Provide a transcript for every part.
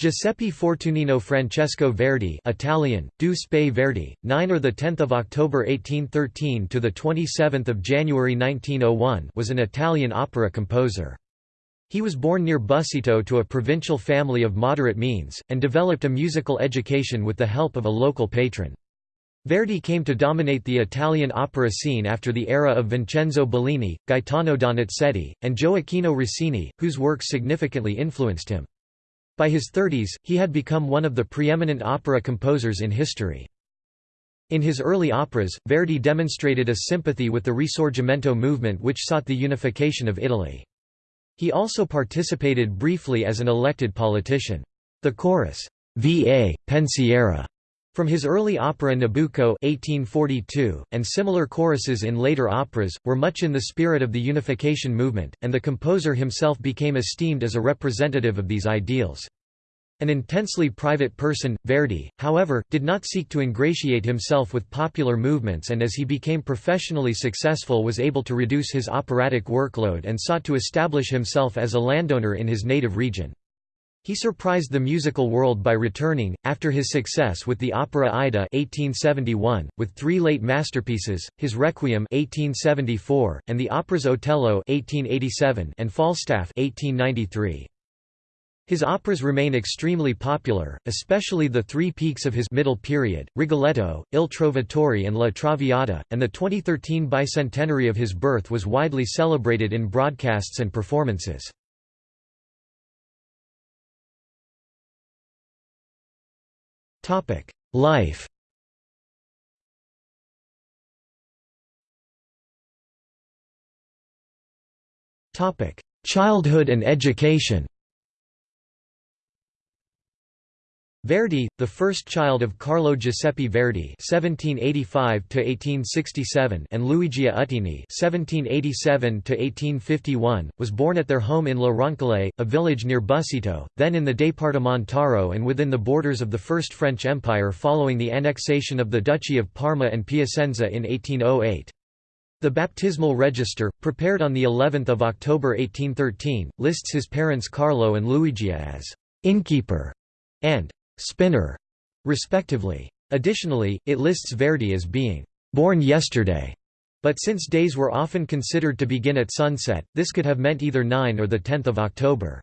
Giuseppe Fortunino Francesco Verdi Italian, Du Verdi, 9 or 10 October 1813 to 27 January 1901 was an Italian opera composer. He was born near Busseto to a provincial family of moderate means, and developed a musical education with the help of a local patron. Verdi came to dominate the Italian opera scene after the era of Vincenzo Bellini, Gaetano Donizetti, and Gioacchino Rossini, whose works significantly influenced him. By his 30s, he had become one of the preeminent opera composers in history. In his early operas, Verdi demonstrated a sympathy with the Risorgimento movement which sought the unification of Italy. He also participated briefly as an elected politician. The chorus, Va, Pensiero, from his early opera Nabucco 1842, and similar choruses in later operas, were much in the spirit of the unification movement, and the composer himself became esteemed as a representative of these ideals. An intensely private person, Verdi, however, did not seek to ingratiate himself with popular movements and as he became professionally successful was able to reduce his operatic workload and sought to establish himself as a landowner in his native region. He surprised the musical world by returning, after his success with the opera Aida 1871, with three late masterpieces, his Requiem 1874, and the operas Otello 1887 and Falstaff 1893. His operas remain extremely popular, especially the three peaks of his middle period, Rigoletto, Il Trovatore and La Traviata, and the 2013 bicentenary of his birth was widely celebrated in broadcasts and performances. Life. Childhood and education Verdi, the first child of Carlo Giuseppe Verdi (1785–1867) and Luigia Uttini (1787–1851), was born at their home in La Roncole, a village near Busseto, then in the Departamentaro and within the borders of the First French Empire following the annexation of the Duchy of Parma and Piacenza in 1808. The baptismal register, prepared on the 11th of October 1813, lists his parents Carlo and Luigia as innkeeper and spinner, respectively. Additionally, it lists Verdi as being born yesterday, but since days were often considered to begin at sunset, this could have meant either 9 or 10 October.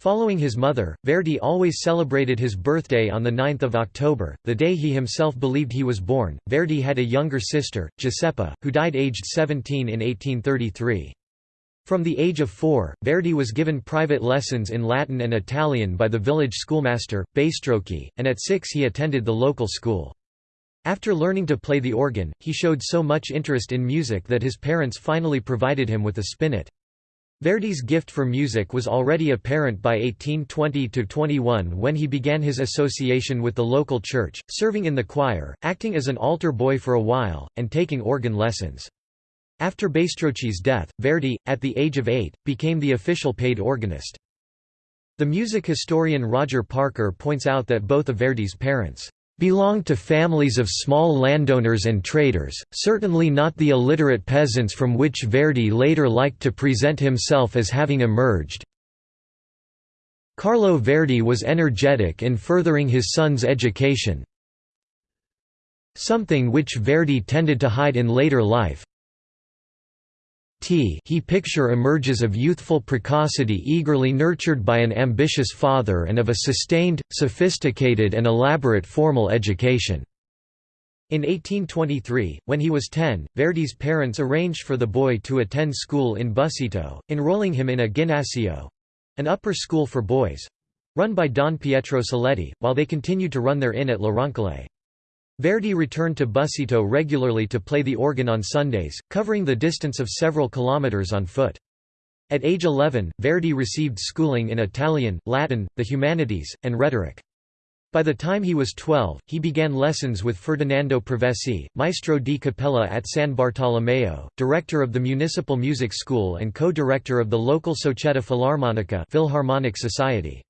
Following his mother, Verdi always celebrated his birthday on 9 October, the day he himself believed he was born. Verdi had a younger sister, Giuseppa, who died aged 17 in 1833. From the age of four, Verdi was given private lessons in Latin and Italian by the village schoolmaster, Baistrocchi, and at six he attended the local school. After learning to play the organ, he showed so much interest in music that his parents finally provided him with a spinet. Verdi's gift for music was already apparent by 1820–21 when he began his association with the local church, serving in the choir, acting as an altar boy for a while, and taking organ lessons. After Baistrocchi's death, Verdi, at the age of eight, became the official paid organist. The music historian Roger Parker points out that both of Verdi's parents belonged to families of small landowners and traders, certainly not the illiterate peasants from which Verdi later liked to present himself as having emerged. Carlo Verdi was energetic in furthering his son's education, something which Verdi tended to hide in later life, T he picture emerges of youthful precocity eagerly nurtured by an ambitious father and of a sustained, sophisticated and elaborate formal education. In 1823, when he was 10, Verdi's parents arranged for the boy to attend school in Busseto, enrolling him in a ginnasio—an upper school for boys—run by Don Pietro Seletti, while they continued to run their inn at La Roncole. Verdi returned to Busseto regularly to play the organ on Sundays, covering the distance of several kilometers on foot. At age 11, Verdi received schooling in Italian, Latin, the humanities, and rhetoric. By the time he was 12, he began lessons with Ferdinando Provesi, maestro di cappella at San Bartolomeo, director of the Municipal Music School and co-director of the local Società Filarmonica Philharmonic Society.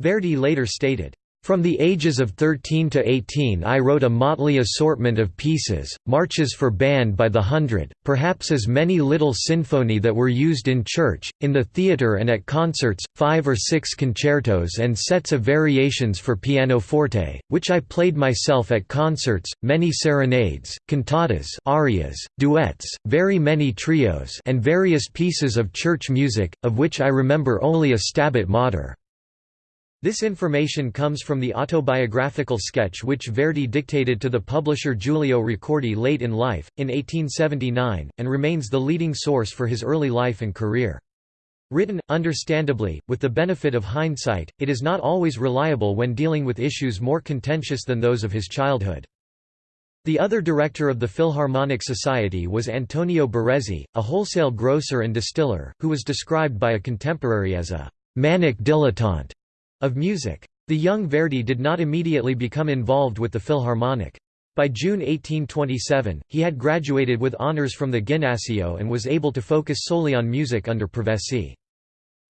Verdi later stated, From the ages of 13 to 18 I wrote a motley assortment of pieces, marches for band by the hundred, perhaps as many little sinfoni that were used in church, in the theatre and at concerts, five or six concertos and sets of variations for pianoforte, which I played myself at concerts, many serenades, cantatas arias, duets, very many trios and various pieces of church music, of which I remember only a Stabat Mater. This information comes from the autobiographical sketch which Verdi dictated to the publisher Giulio Ricordi late in life, in 1879, and remains the leading source for his early life and career. Written, understandably, with the benefit of hindsight, it is not always reliable when dealing with issues more contentious than those of his childhood. The other director of the Philharmonic Society was Antonio Barezzi, a wholesale grocer and distiller, who was described by a contemporary as a «manic dilettante» of music. The young Verdi did not immediately become involved with the Philharmonic. By June 1827, he had graduated with honors from the Ginnasio and was able to focus solely on music under Provesi.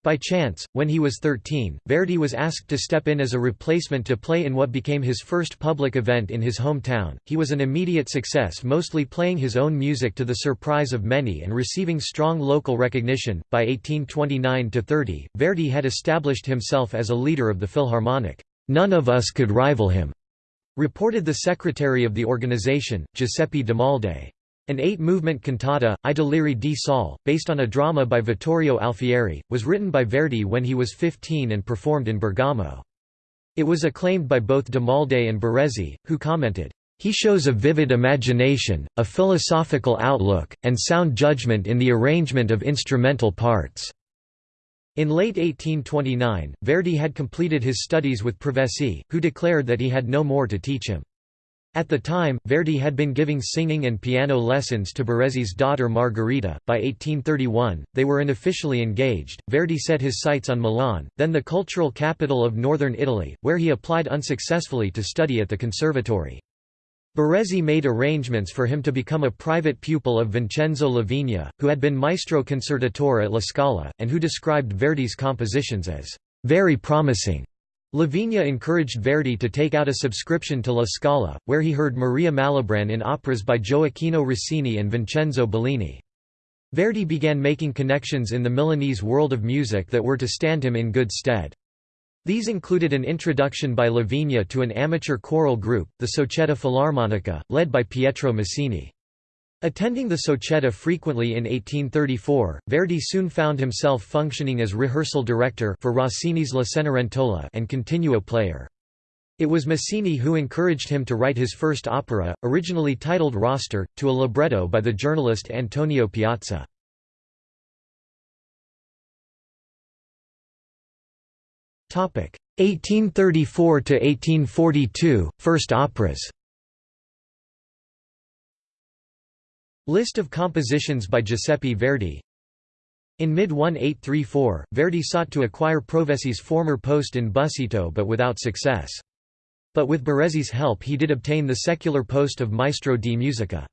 By chance, when he was 13, Verdi was asked to step in as a replacement to play in what became his first public event in his hometown. He was an immediate success, mostly playing his own music to the surprise of many and receiving strong local recognition. By 1829 to 30, Verdi had established himself as a leader of the Philharmonic. None of us could rival him, reported the secretary of the organization, Giuseppe Demalde. An eight-movement cantata, I Deliri di Saul, based on a drama by Vittorio Alfieri, was written by Verdi when he was 15 and performed in Bergamo. It was acclaimed by both Demalde and Barezzi, who commented, "...he shows a vivid imagination, a philosophical outlook, and sound judgment in the arrangement of instrumental parts." In late 1829, Verdi had completed his studies with Provesi, who declared that he had no more to teach him. At the time, Verdi had been giving singing and piano lessons to Barezzi's daughter Margherita. By 1831, they were unofficially engaged. Verdi set his sights on Milan, then the cultural capital of northern Italy, where he applied unsuccessfully to study at the conservatory. Barezzi made arrangements for him to become a private pupil of Vincenzo Lavigna, who had been maestro concertatore at La Scala, and who described Verdi's compositions as very promising. Lavigna encouraged Verdi to take out a subscription to La Scala, where he heard Maria Malibran in operas by Gioacchino Rossini and Vincenzo Bellini. Verdi began making connections in the Milanese world of music that were to stand him in good stead. These included an introduction by Lavigna to an amateur choral group, the Società Filarmonica, led by Pietro Masini. Attending the Società frequently in 1834, Verdi soon found himself functioning as rehearsal director for Rossini's La Cenerentola and continuo player. It was Masini who encouraged him to write his first opera, originally titled Rocester, to a libretto by the journalist Antonio Piazza. Topic 1834 to 1842 First operas. List of compositions by Giuseppe Verdi In mid-1834, Verdi sought to acquire Provesi's former post in Busseto but without success. But with Barezzi's help he did obtain the secular post of Maestro di Musica.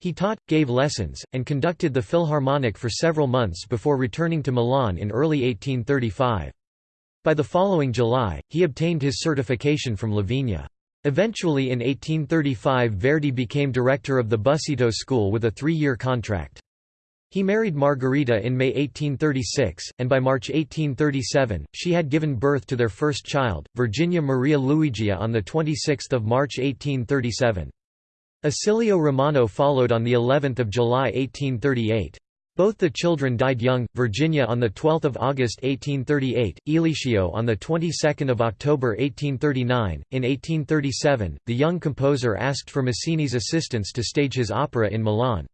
He taught, gave lessons, and conducted the Philharmonic for several months before returning to Milan in early 1835. By the following July, he obtained his certification from Lavigna. Eventually in 1835 Verdi became director of the Busseto School with a three-year contract. He married Margherita in May 1836, and by March 1837, she had given birth to their first child, Virginia Maria Luigia on 26 March 1837. Icilio Romano followed on of July 1838. Both the children died young, Virginia on 12 August 1838, Eliseo on the 22nd of October 1839. In 1837, the young composer asked for Masini's assistance to stage his opera in Milan.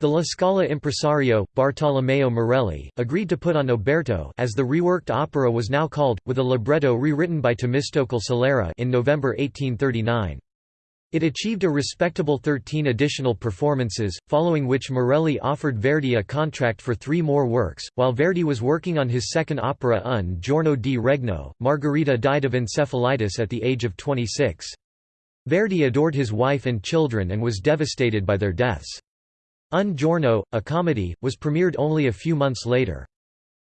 The La Scala impresario, Bartolomeo Morelli, agreed to put on Oberto as the reworked opera was now called, with a libretto rewritten by Temistocles Solera in November 1839. It achieved a respectable 13 additional performances, following which Morelli offered Verdi a contract for three more works. While Verdi was working on his second opera Un giorno di regno, Margherita died of encephalitis at the age of 26. Verdi adored his wife and children and was devastated by their deaths. Un giorno, a comedy, was premiered only a few months later.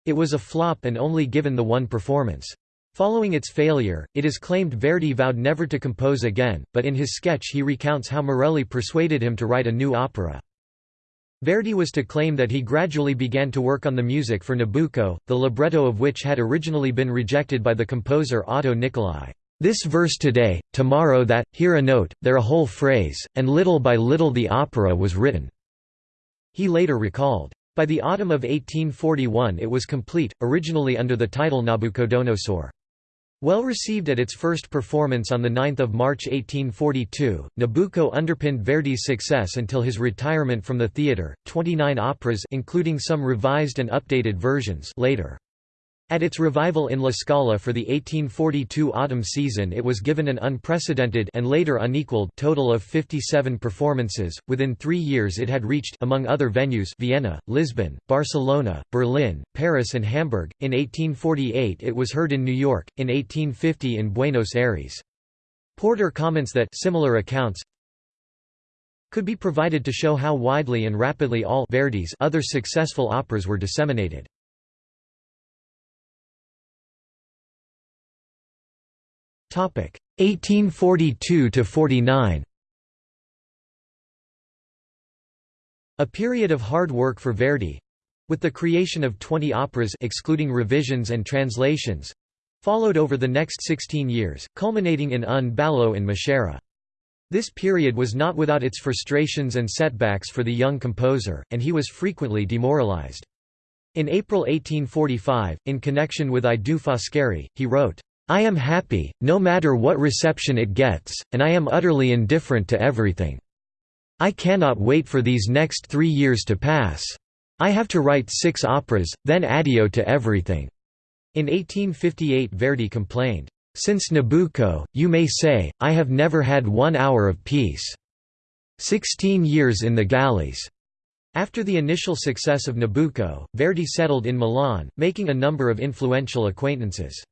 It was a flop and only given the one performance. Following its failure, it is claimed Verdi vowed never to compose again, but in his sketch he recounts how Morelli persuaded him to write a new opera. Verdi was to claim that he gradually began to work on the music for Nabucco, the libretto of which had originally been rejected by the composer Otto Nicolai. This verse today, tomorrow that, here a note, there a whole phrase, and little by little the opera was written." He later recalled. By the autumn of 1841 it was complete, originally under the title Nabucodonosor. Well received at its first performance on 9 March 1842, Nabucco underpinned Verdi's success until his retirement from the theatre. Twenty-nine operas including some revised and updated versions later. At its revival in La Scala for the 1842 autumn season it was given an unprecedented and later unequaled total of 57 performances. Within three years it had reached among other venues Vienna, Lisbon, Barcelona, Berlin, Paris and Hamburg. In 1848 it was heard in New York, in 1850 in Buenos Aires. Porter comments that similar accounts could be provided to show how widely and rapidly all Verdi's other successful operas were disseminated. 1842 to 49 A period of hard work for Verdi with the creation of 20 operas excluding revisions and translations followed over the next 16 years, culminating in Un ballo in Maschera. This period was not without its frustrations and setbacks for the young composer, and he was frequently demoralized. In April 1845, in connection with I Due Foscari, he wrote, I am happy, no matter what reception it gets, and I am utterly indifferent to everything. I cannot wait for these next three years to pass. I have to write six operas, then addio to everything." In 1858 Verdi complained, "'Since Nabucco, you may say, I have never had one hour of peace. Sixteen years in the galleys." After the initial success of Nabucco, Verdi settled in Milan, making a number of influential acquaintances.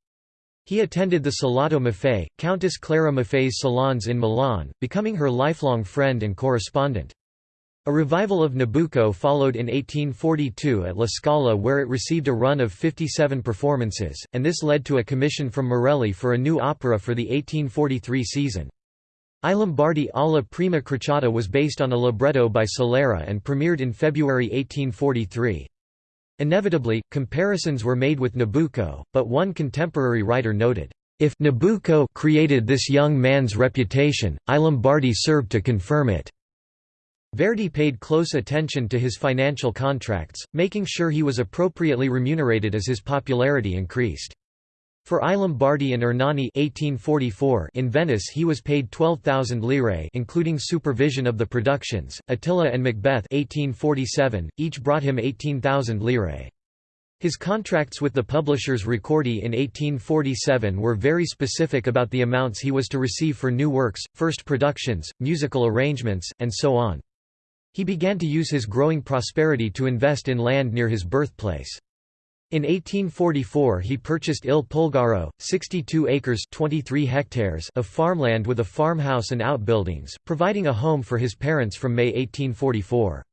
He attended the Salotto Maffei, Countess Clara Maffei's salons in Milan, becoming her lifelong friend and correspondent. A revival of Nabucco followed in 1842 at La Scala where it received a run of 57 performances, and this led to a commission from Morelli for a new opera for the 1843 season. I Lombardi alla prima crociata was based on a libretto by Solera and premiered in February 1843. Inevitably, comparisons were made with Nabucco, but one contemporary writer noted, "...if Nabucco created this young man's reputation, I Lombardi served to confirm it." Verdi paid close attention to his financial contracts, making sure he was appropriately remunerated as his popularity increased. For I Lombardi and Ernani 1844 in Venice he was paid 12,000 lire including supervision of the productions, Attila and Macbeth 1847, each brought him 18,000 lire. His contracts with the publishers Ricordi in 1847 were very specific about the amounts he was to receive for new works, first productions, musical arrangements, and so on. He began to use his growing prosperity to invest in land near his birthplace. In 1844 he purchased Il Pulgaro, 62 acres 23 hectares of farmland with a farmhouse and outbuildings, providing a home for his parents from May 1844.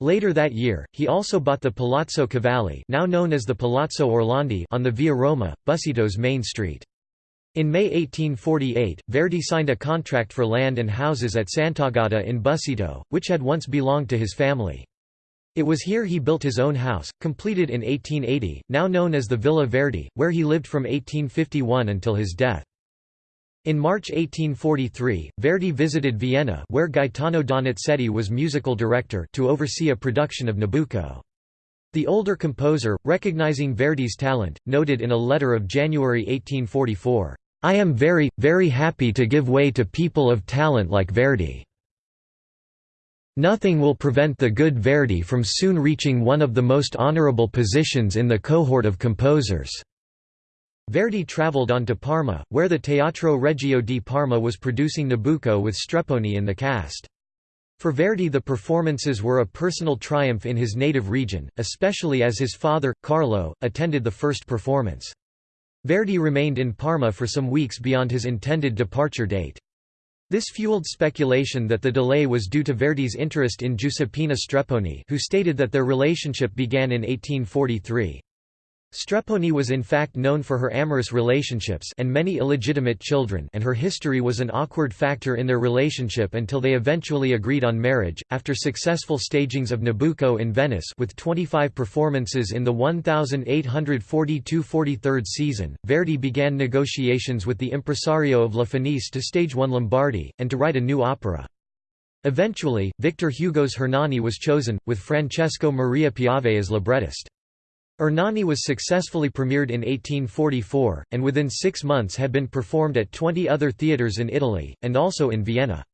Later that year, he also bought the Palazzo Cavalli now known as the Palazzo Orlandi on the Via Roma, Busseto's main street. In May 1848, Verdi signed a contract for land and houses at Sant'Agata in Busito, which had once belonged to his family. It was here he built his own house, completed in 1880, now known as the Villa Verdi, where he lived from 1851 until his death. In March 1843, Verdi visited Vienna where Gaetano Donizetti was musical director to oversee a production of Nabucco. The older composer, recognizing Verdi's talent, noted in a letter of January 1844, "'I am very, very happy to give way to people of talent like Verdi. Nothing will prevent the good Verdi from soon reaching one of the most honorable positions in the cohort of composers." Verdi travelled on to Parma, where the Teatro Regio di Parma was producing Nabucco with Strepponi in the cast. For Verdi the performances were a personal triumph in his native region, especially as his father, Carlo, attended the first performance. Verdi remained in Parma for some weeks beyond his intended departure date. This fueled speculation that the delay was due to Verdi's interest in Giuseppina Strepponi who stated that their relationship began in 1843. Strepponi was in fact known for her amorous relationships and many illegitimate children and her history was an awkward factor in their relationship until they eventually agreed on marriage. After successful stagings of Nabucco in Venice with 25 performances in the 1842–43 season, Verdi began negotiations with the impresario of La Fenice to stage one Lombardi, and to write a new opera. Eventually, Victor Hugo's Hernani was chosen, with Francesco Maria Piave as librettist. Ernani was successfully premiered in 1844, and within six months had been performed at 20 other theatres in Italy, and also in Vienna.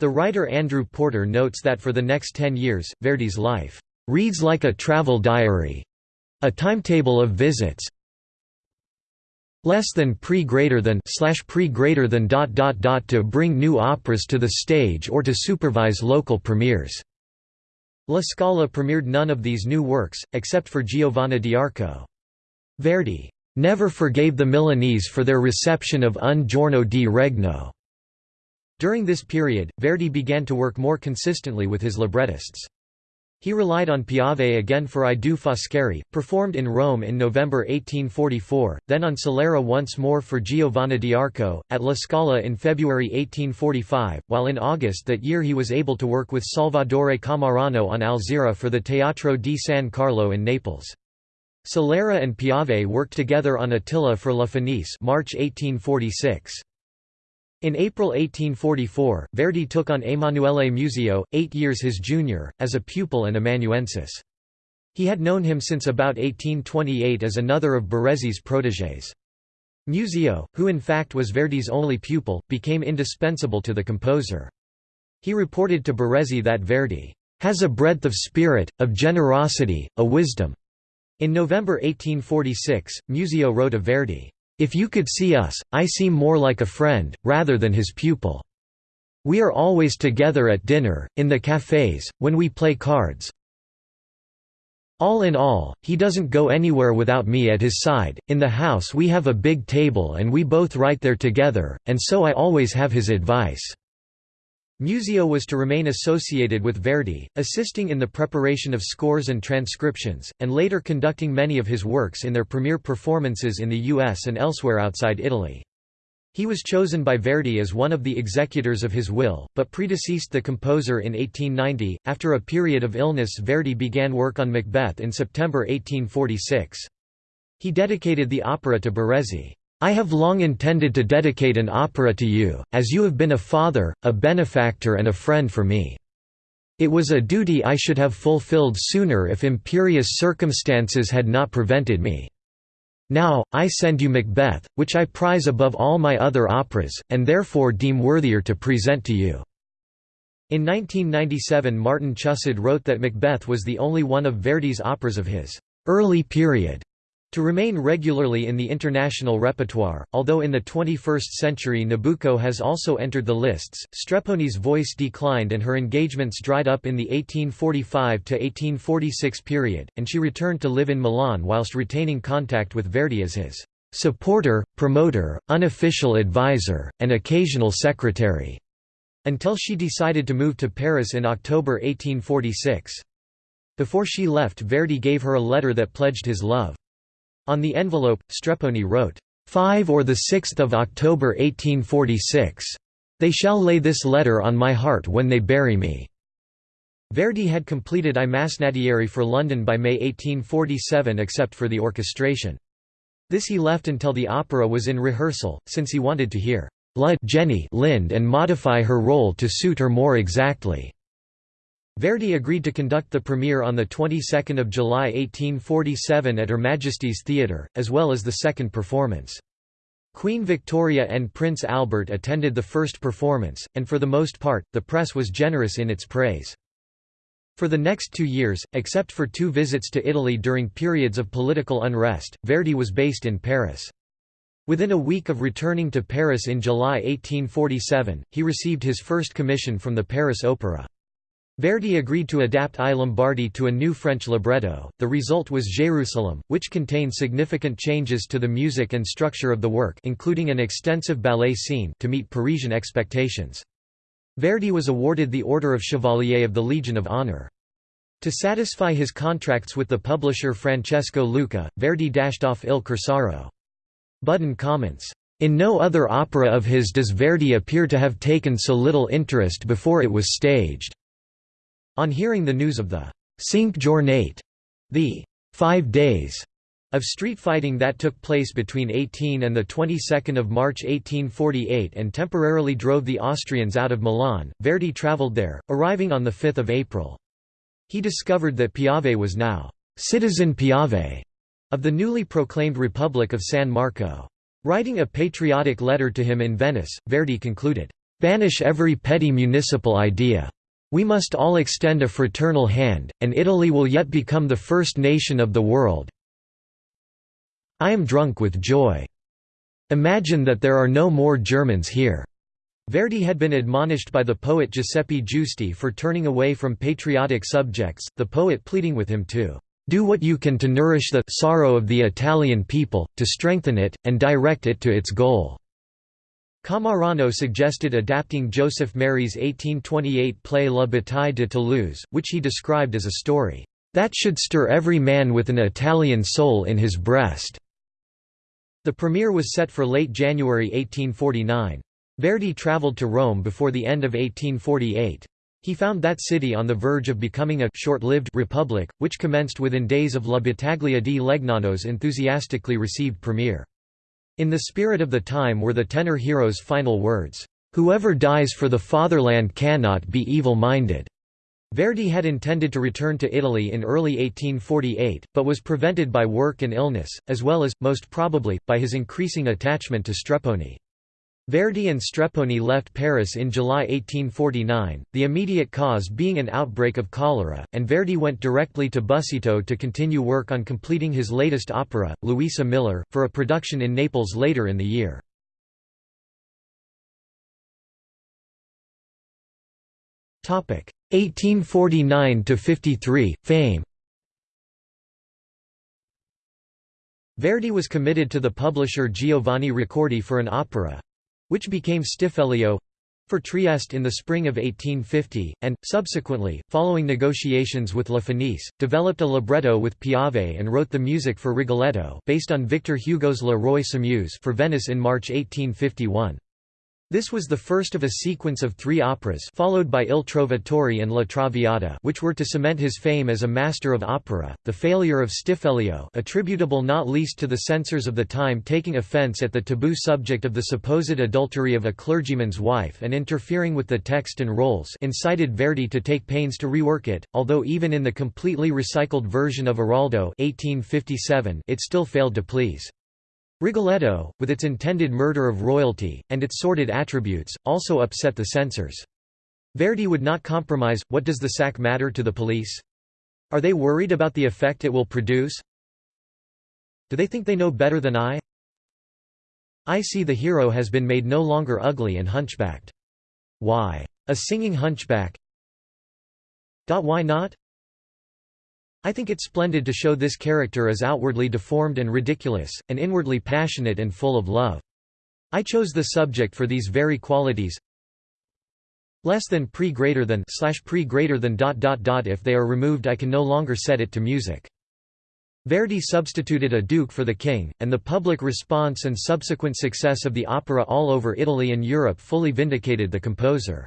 The writer Andrew Porter notes that for the next ten years, Verdi's life reads like a travel diary. A timetable of visits less than pre greater than slash pre greater than dot dot dot to bring new operas to the stage or to supervise local premieres. La Scala premiered none of these new works, except for Giovanna d'Arco. Verdi never forgave the Milanese for their reception of Un giorno di regno. During this period, Verdi began to work more consistently with his librettists. He relied on Piave again for I Due Foscari, performed in Rome in November 1844, then on Solera once more for Giovanna d'Arco, at La Scala in February 1845, while in August that year he was able to work with Salvadore Cammarano on Alzira for the Teatro di San Carlo in Naples. Solera and Piave worked together on Attila for La Fenice March 1846. In April 1844, Verdi took on Emanuele Muzio, eight years his junior, as a pupil and amanuensis. He had known him since about 1828 as another of Barezzi's protégés. Muzio, who in fact was Verdi's only pupil, became indispensable to the composer. He reported to Baresi that Verdi has a breadth of spirit, of generosity, a wisdom. In November 1846, Muzio wrote of Verdi, if you could see us, I seem more like a friend, rather than his pupil. We are always together at dinner, in the cafés, when we play cards. All in all, he doesn't go anywhere without me at his side. In the house we have a big table and we both write there together, and so I always have his advice. Muzio was to remain associated with Verdi, assisting in the preparation of scores and transcriptions, and later conducting many of his works in their premiere performances in the US and elsewhere outside Italy. He was chosen by Verdi as one of the executors of his will, but predeceased the composer in 1890. After a period of illness, Verdi began work on Macbeth in September 1846. He dedicated the opera to Barezzi. I have long intended to dedicate an opera to you, as you have been a father, a benefactor and a friend for me. It was a duty I should have fulfilled sooner if imperious circumstances had not prevented me. Now, I send you Macbeth, which I prize above all my other operas, and therefore deem worthier to present to you." In 1997 Martin Chusid wrote that Macbeth was the only one of Verdi's operas of his «early period» To remain regularly in the international repertoire, although in the 21st century Nabucco has also entered the lists, Strepponi's voice declined and her engagements dried up in the 1845–1846 period, and she returned to live in Milan whilst retaining contact with Verdi as his supporter, promoter, unofficial advisor, and occasional secretary, until she decided to move to Paris in October 1846. Before she left Verdi gave her a letter that pledged his love. On the envelope, Strepponi wrote, 5 or 6 October 1846. They shall lay this letter on my heart when they bury me." Verdi had completed I Masnadieri for London by May 1847 except for the orchestration. This he left until the opera was in rehearsal, since he wanted to hear La Jenny Lind and modify her role to suit her more exactly. Verdi agreed to conduct the premiere on the 22nd of July 1847 at Her Majesty's Theatre, as well as the second performance. Queen Victoria and Prince Albert attended the first performance, and for the most part, the press was generous in its praise. For the next two years, except for two visits to Italy during periods of political unrest, Verdi was based in Paris. Within a week of returning to Paris in July 1847, he received his first commission from the Paris Opera. Verdi agreed to adapt I Lombardi to a new French libretto. The result was Jérusalem, which contained significant changes to the music and structure of the work, including an extensive ballet scene to meet Parisian expectations. Verdi was awarded the Order of Chevalier of the Legion of Honor. To satisfy his contracts with the publisher Francesco Lucca, Verdi dashed off Il Corsaro. Budden comments, "...in no other opera of his does Verdi appear to have taken so little interest before it was staged." On hearing the news of the Cinque Giornate, the five days of street fighting that took place between 18 and the 22nd of March 1848 and temporarily drove the Austrians out of Milan, Verdi travelled there, arriving on the 5 April. He discovered that Piave was now «citizen Piave» of the newly proclaimed Republic of San Marco. Writing a patriotic letter to him in Venice, Verdi concluded, "...banish every petty municipal idea. We must all extend a fraternal hand, and Italy will yet become the first nation of the world, I am drunk with joy. Imagine that there are no more Germans here." Verdi had been admonished by the poet Giuseppe Giusti for turning away from patriotic subjects, the poet pleading with him to "...do what you can to nourish the sorrow of the Italian people, to strengthen it, and direct it to its goal." Cammarano suggested adapting Joseph Méry's 1828 play La Bataille de Toulouse, which he described as a story, "...that should stir every man with an Italian soul in his breast." The premiere was set for late January 1849. Verdi travelled to Rome before the end of 1848. He found that city on the verge of becoming a short-lived republic, which commenced within days of La Battaglia di Legnano's enthusiastically received premiere. In the spirit of the time were the tenor hero's final words, "'Whoever dies for the fatherland cannot be evil-minded." Verdi had intended to return to Italy in early 1848, but was prevented by work and illness, as well as, most probably, by his increasing attachment to Strepponi. Verdi and Strepponi left Paris in July 1849, the immediate cause being an outbreak of cholera, and Verdi went directly to Busseto to continue work on completing his latest opera, Luisa Miller, for a production in Naples later in the year. Topic 1849 to 53 fame Verdi was committed to the publisher Giovanni Ricordi for an opera—which became Stiffelio—for Trieste in the spring of 1850, and, subsequently, following negotiations with La Fenice, developed a libretto with Piave and wrote the music for Rigoletto based on Victor Hugo's Le Roi s'amuse for Venice in March 1851. This was the first of a sequence of three operas followed by Il Trovatore and La Traviata which were to cement his fame as a master of opera. The failure of Stiffelio attributable not least to the censors of the time taking offense at the taboo subject of the supposed adultery of a clergyman's wife and interfering with the text and roles incited Verdi to take pains to rework it, although even in the completely recycled version of Aroldo 1857 it still failed to please. Rigoletto, with its intended murder of royalty, and its sordid attributes, also upset the censors. Verdi would not compromise, what does the sack matter to the police? Are they worried about the effect it will produce? Do they think they know better than I? I see the hero has been made no longer ugly and hunchbacked. Why? A singing hunchback? Why not? I think it splendid to show this character as outwardly deformed and ridiculous, and inwardly passionate and full of love. I chose the subject for these very qualities less than pre greater than slash pre greater than dot dot dot if they are removed I can no longer set it to music. Verdi substituted a duke for the king, and the public response and subsequent success of the opera all over Italy and Europe fully vindicated the composer.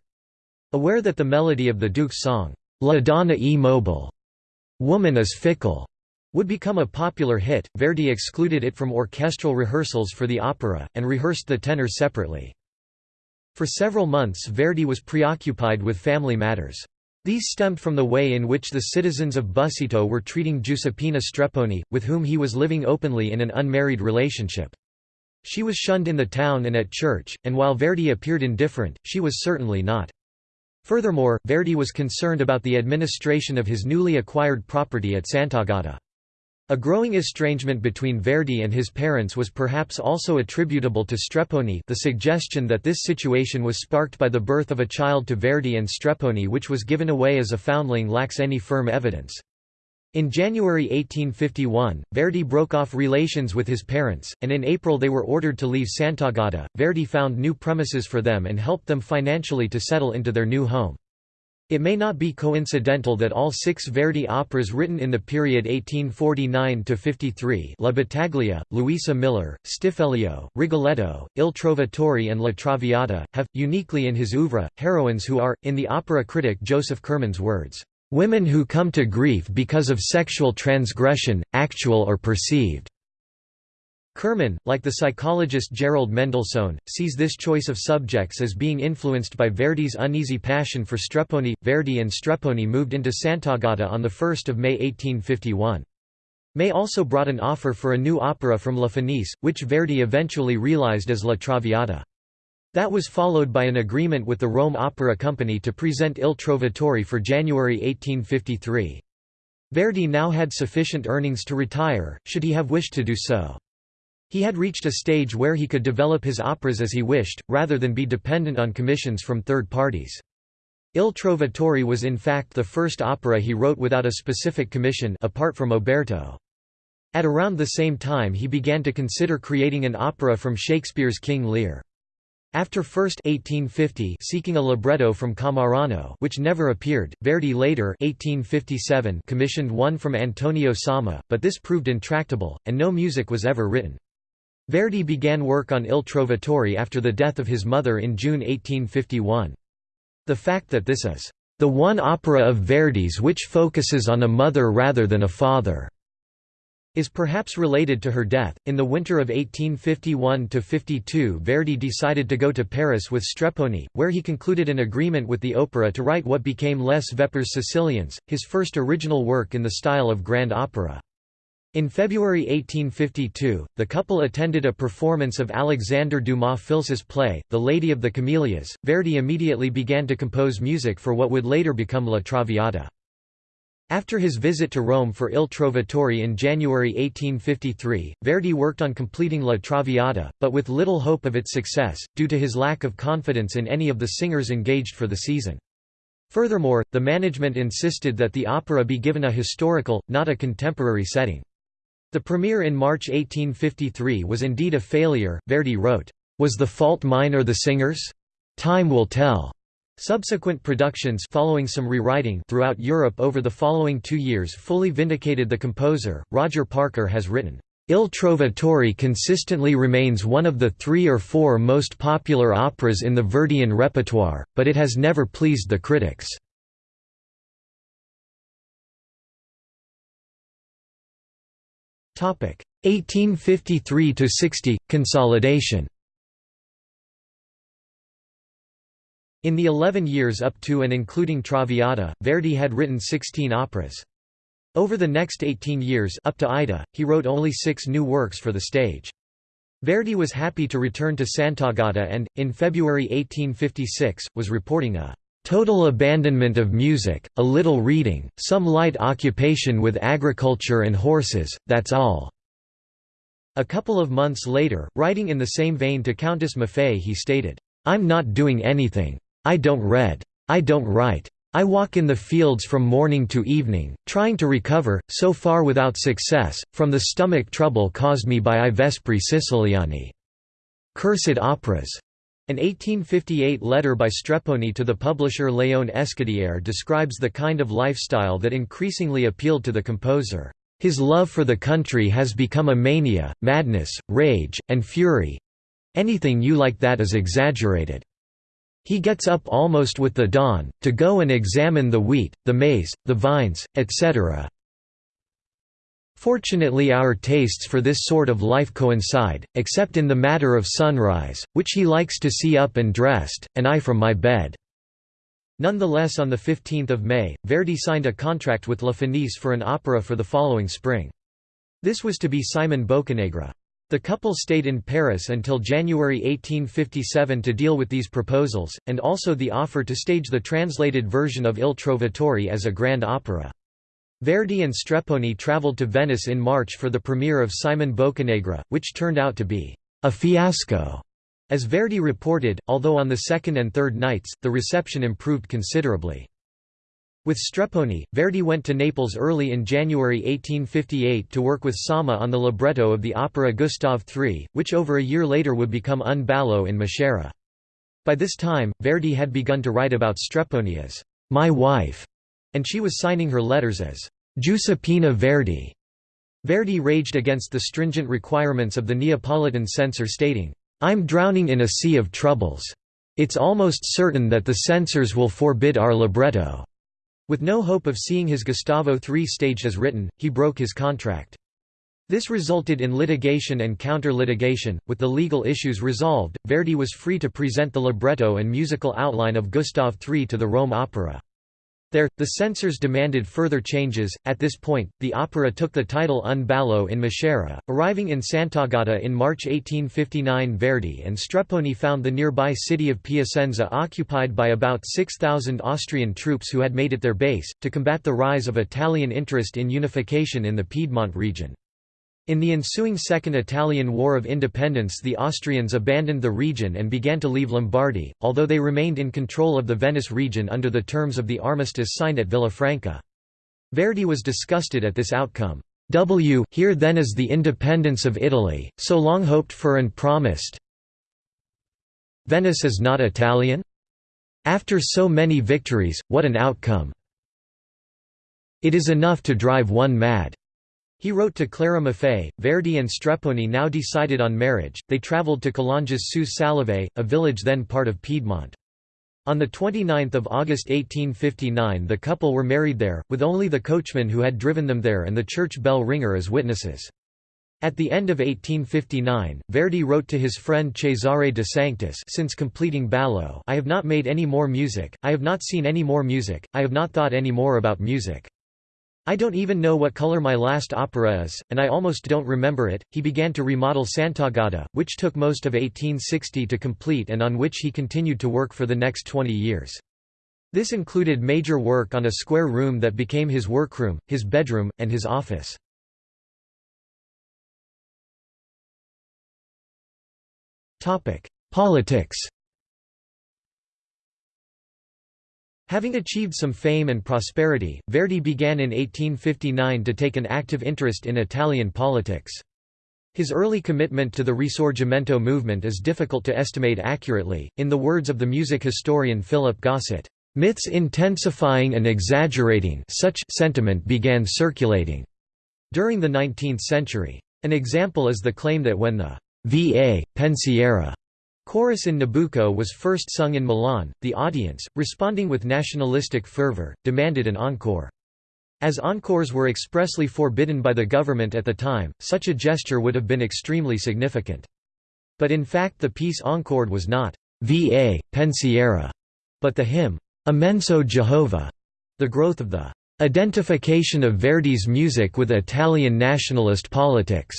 Aware that the melody of the duke's song, La Donna e mobile, Woman is Fickle would become a popular hit, Verdi excluded it from orchestral rehearsals for the opera, and rehearsed the tenor separately. For several months Verdi was preoccupied with family matters. These stemmed from the way in which the citizens of Busseto were treating Giuseppina Strepponi, with whom he was living openly in an unmarried relationship. She was shunned in the town and at church, and while Verdi appeared indifferent, she was certainly not. Furthermore, Verdi was concerned about the administration of his newly acquired property at Sant'Agata. A growing estrangement between Verdi and his parents was perhaps also attributable to Strepponi the suggestion that this situation was sparked by the birth of a child to Verdi and Strepponi which was given away as a foundling lacks any firm evidence. In January 1851, Verdi broke off relations with his parents, and in April they were ordered to leave Sant'Agata. Verdi found new premises for them and helped them financially to settle into their new home. It may not be coincidental that all six Verdi operas written in the period 1849–53 La Battaglia, Luisa Miller, Stiffelio, Rigoletto, Il Trovatore and La Traviata, have, uniquely in his oeuvre, heroines who are, in the opera critic Joseph Kerman's words, "...women who come to grief because of sexual transgression, actual or perceived." Kerman, like the psychologist Gerald Mendelssohn, sees this choice of subjects as being influenced by Verdi's uneasy passion for Strepponi. Verdi and Strepponi moved into Sant'Agata on 1 May 1851. May also brought an offer for a new opera from La Fenice, which Verdi eventually realized as La Traviata. That was followed by an agreement with the Rome Opera Company to present Il Trovatore for January 1853. Verdi now had sufficient earnings to retire, should he have wished to do so. He had reached a stage where he could develop his operas as he wished, rather than be dependent on commissions from third parties. Il Trovatore was in fact the first opera he wrote without a specific commission apart from Oberto. At around the same time he began to consider creating an opera from Shakespeare's King Lear. After first 1850 seeking a libretto from Cammarano which never appeared, Verdi later 1857 commissioned one from Antonio Somma, but this proved intractable, and no music was ever written. Verdi began work on Il Trovatore after the death of his mother in June 1851. The fact that this is the one opera of Verdi's which focuses on a mother rather than a father is perhaps related to her death. In the winter of 1851 52, Verdi decided to go to Paris with Strepponi, where he concluded an agreement with the opera to write what became Les Vêpres Siciliennes, his first original work in the style of grand opera. In February 1852, the couple attended a performance of Alexander Dumas Fils's play, The Lady of the Camellias. Verdi immediately began to compose music for what would later become La Traviata. After his visit to Rome for Il Trovatore in January 1853, Verdi worked on completing La Traviata, but with little hope of its success, due to his lack of confidence in any of the singers engaged for the season. Furthermore, the management insisted that the opera be given a historical, not a contemporary setting. The premiere in March 1853 was indeed a failure, Verdi wrote, "...was the fault mine or the singers? Time will tell." Subsequent productions following some rewriting throughout Europe over the following two years fully vindicated the composer. Roger Parker has written, Il Trovatore consistently remains one of the three or four most popular operas in the Verdian repertoire, but it has never pleased the critics. Topic 1853 to 60 – Consolidation In the 11 years up to and including Traviata, Verdi had written 16 operas. Over the next 18 years up to Aida, he wrote only six new works for the stage. Verdi was happy to return to Sant'Agata and, in February 1856, was reporting a Total abandonment of music, a little reading, some light occupation with agriculture and horses, that's all." A couple of months later, writing in the same vein to Countess Maffei he stated, "'I'm not doing anything. I don't read. I don't write. I walk in the fields from morning to evening, trying to recover, so far without success, from the stomach trouble caused me by I Vespri Siciliani. Cursed operas. An 1858 letter by Strepponi to the publisher Léon Escudier describes the kind of lifestyle that increasingly appealed to the composer. His love for the country has become a mania, madness, rage, and fury. Anything you like that is exaggerated. He gets up almost with the dawn, to go and examine the wheat, the maize, the vines, etc. Fortunately our tastes for this sort of life coincide, except in the matter of sunrise, which he likes to see up and dressed, and I from my bed." Nonetheless on 15 May, Verdi signed a contract with La Fenice for an opera for the following spring. This was to be Simon Boccanegra. The couple stayed in Paris until January 1857 to deal with these proposals, and also the offer to stage the translated version of Il Trovatore as a grand opera. Verdi and Strepponi traveled to Venice in March for the premiere of Simon Boccanegra, which turned out to be a fiasco. As Verdi reported, although on the second and third nights, the reception improved considerably. With Strepponi, Verdi went to Naples early in January 1858 to work with Somma on the libretto of the opera Gustav III, which over a year later would become Un ballo in Maschera. By this time, Verdi had begun to write about Strepponi as my wife, and she was signing her letters as Giuseppina Verdi. Verdi raged against the stringent requirements of the Neapolitan censor stating, "'I'm drowning in a sea of troubles. It's almost certain that the censors will forbid our libretto." With no hope of seeing his Gustavo III staged as written, he broke his contract. This resulted in litigation and counter-litigation. With the legal issues resolved, Verdi was free to present the libretto and musical outline of Gustav III to the Rome Opera. There, the censors demanded further changes. At this point, the opera took the title Un ballo in Maschera. Arriving in Sant'Agata in March 1859, Verdi and Strepponi found the nearby city of Piacenza occupied by about 6,000 Austrian troops who had made it their base, to combat the rise of Italian interest in unification in the Piedmont region. In the ensuing Second Italian War of Independence the Austrians abandoned the region and began to leave Lombardy, although they remained in control of the Venice region under the terms of the armistice signed at Villafranca. Verdi was disgusted at this outcome. W here then is the independence of Italy, so long hoped for and promised. Venice is not Italian? After so many victories, what an outcome! It is enough to drive one mad. He wrote to Clara Maffei, Verdi and Strepponi now decided on marriage, they travelled to Collonges sous Salève, a village then part of Piedmont. On 29 August 1859 the couple were married there, with only the coachman who had driven them there and the church bell ringer as witnesses. At the end of 1859, Verdi wrote to his friend Cesare de Sanctis since completing Ballo I have not made any more music, I have not seen any more music, I have not thought any more about music. I don't even know what color my last opera is, and I almost don't remember it. He began to remodel Sant'Agata, which took most of 1860 to complete and on which he continued to work for the next 20 years. This included major work on a square room that became his workroom, his bedroom, and his office. Politics Having achieved some fame and prosperity, Verdi began in 1859 to take an active interest in Italian politics. His early commitment to the Risorgimento movement is difficult to estimate accurately. In the words of the music historian Philip Gossett, myths intensifying and exaggerating such sentiment began circulating during the 19th century. An example is the claim that when the Va Pensiero Chorus in Nabucco was first sung in Milan, the audience, responding with nationalistic fervor, demanded an encore. As encores were expressly forbidden by the government at the time, such a gesture would have been extremely significant. But in fact the piece encored was not «Va, pensiero», but the hymn «Immenso Jehovah», the growth of the «identification of Verdi's music with Italian nationalist politics»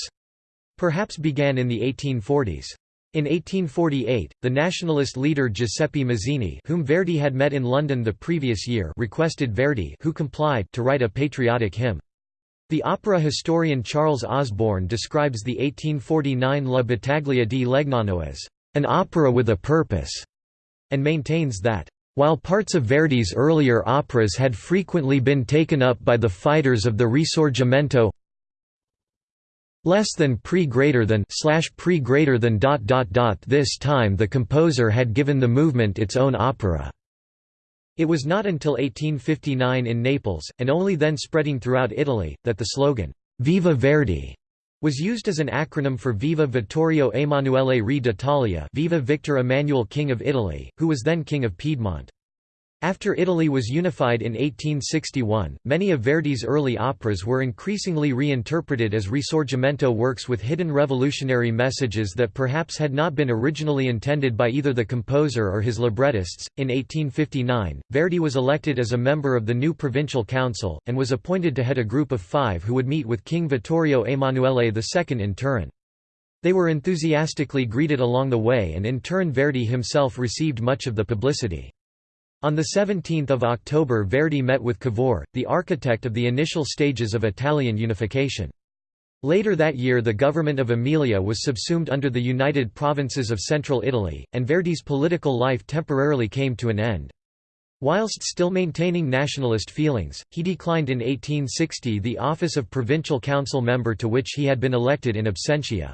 perhaps began in the 1840s. In 1848, the nationalist leader Giuseppe Mazzini whom Verdi had met in London the previous year requested Verdi who complied to write a patriotic hymn. The opera historian Charles Osborne describes the 1849 La Battaglia di Legnano as an opera with a purpose, and maintains that while parts of Verdi's earlier operas had frequently been taken up by the fighters of the Risorgimento less than pre greater than slash pre greater than dot dot dot this time the composer had given the movement its own opera it was not until 1859 in Naples, and only then spreading throughout Italy, that the slogan, Viva Verdi, was used as an acronym for Viva Vittorio Emanuele Re d'Italia Viva Victor Emmanuel King of Italy, who was then King of Piedmont. After Italy was unified in 1861, many of Verdi's early operas were increasingly reinterpreted as Risorgimento works with hidden revolutionary messages that perhaps had not been originally intended by either the composer or his librettists. In 1859, Verdi was elected as a member of the new provincial council, and was appointed to head a group of five who would meet with King Vittorio Emanuele II in Turin. They were enthusiastically greeted along the way and in turn Verdi himself received much of the publicity. On 17 October Verdi met with Cavour, the architect of the initial stages of Italian unification. Later that year the government of Emilia was subsumed under the United Provinces of Central Italy, and Verdi's political life temporarily came to an end. Whilst still maintaining nationalist feelings, he declined in 1860 the office of provincial council member to which he had been elected in absentia.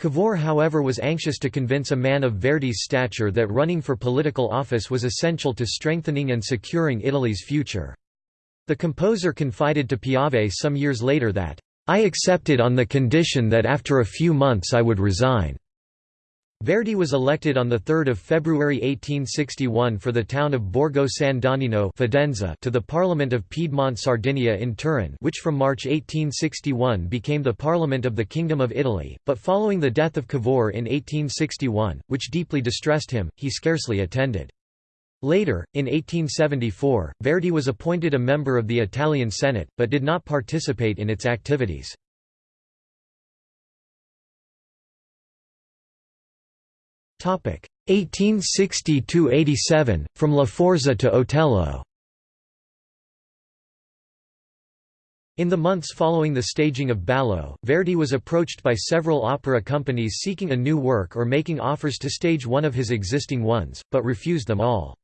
Cavour however was anxious to convince a man of Verdi's stature that running for political office was essential to strengthening and securing Italy's future. The composer confided to Piave some years later that, "...I accepted on the condition that after a few months I would resign." Verdi was elected on 3 February 1861 for the town of Borgo San Donnino to the Parliament of Piedmont Sardinia in Turin which from March 1861 became the Parliament of the Kingdom of Italy, but following the death of Cavour in 1861, which deeply distressed him, he scarcely attended. Later, in 1874, Verdi was appointed a member of the Italian Senate, but did not participate in its activities. 1860–87, from La Forza to Otello In the months following the staging of Ballo, Verdi was approached by several opera companies seeking a new work or making offers to stage one of his existing ones, but refused them all.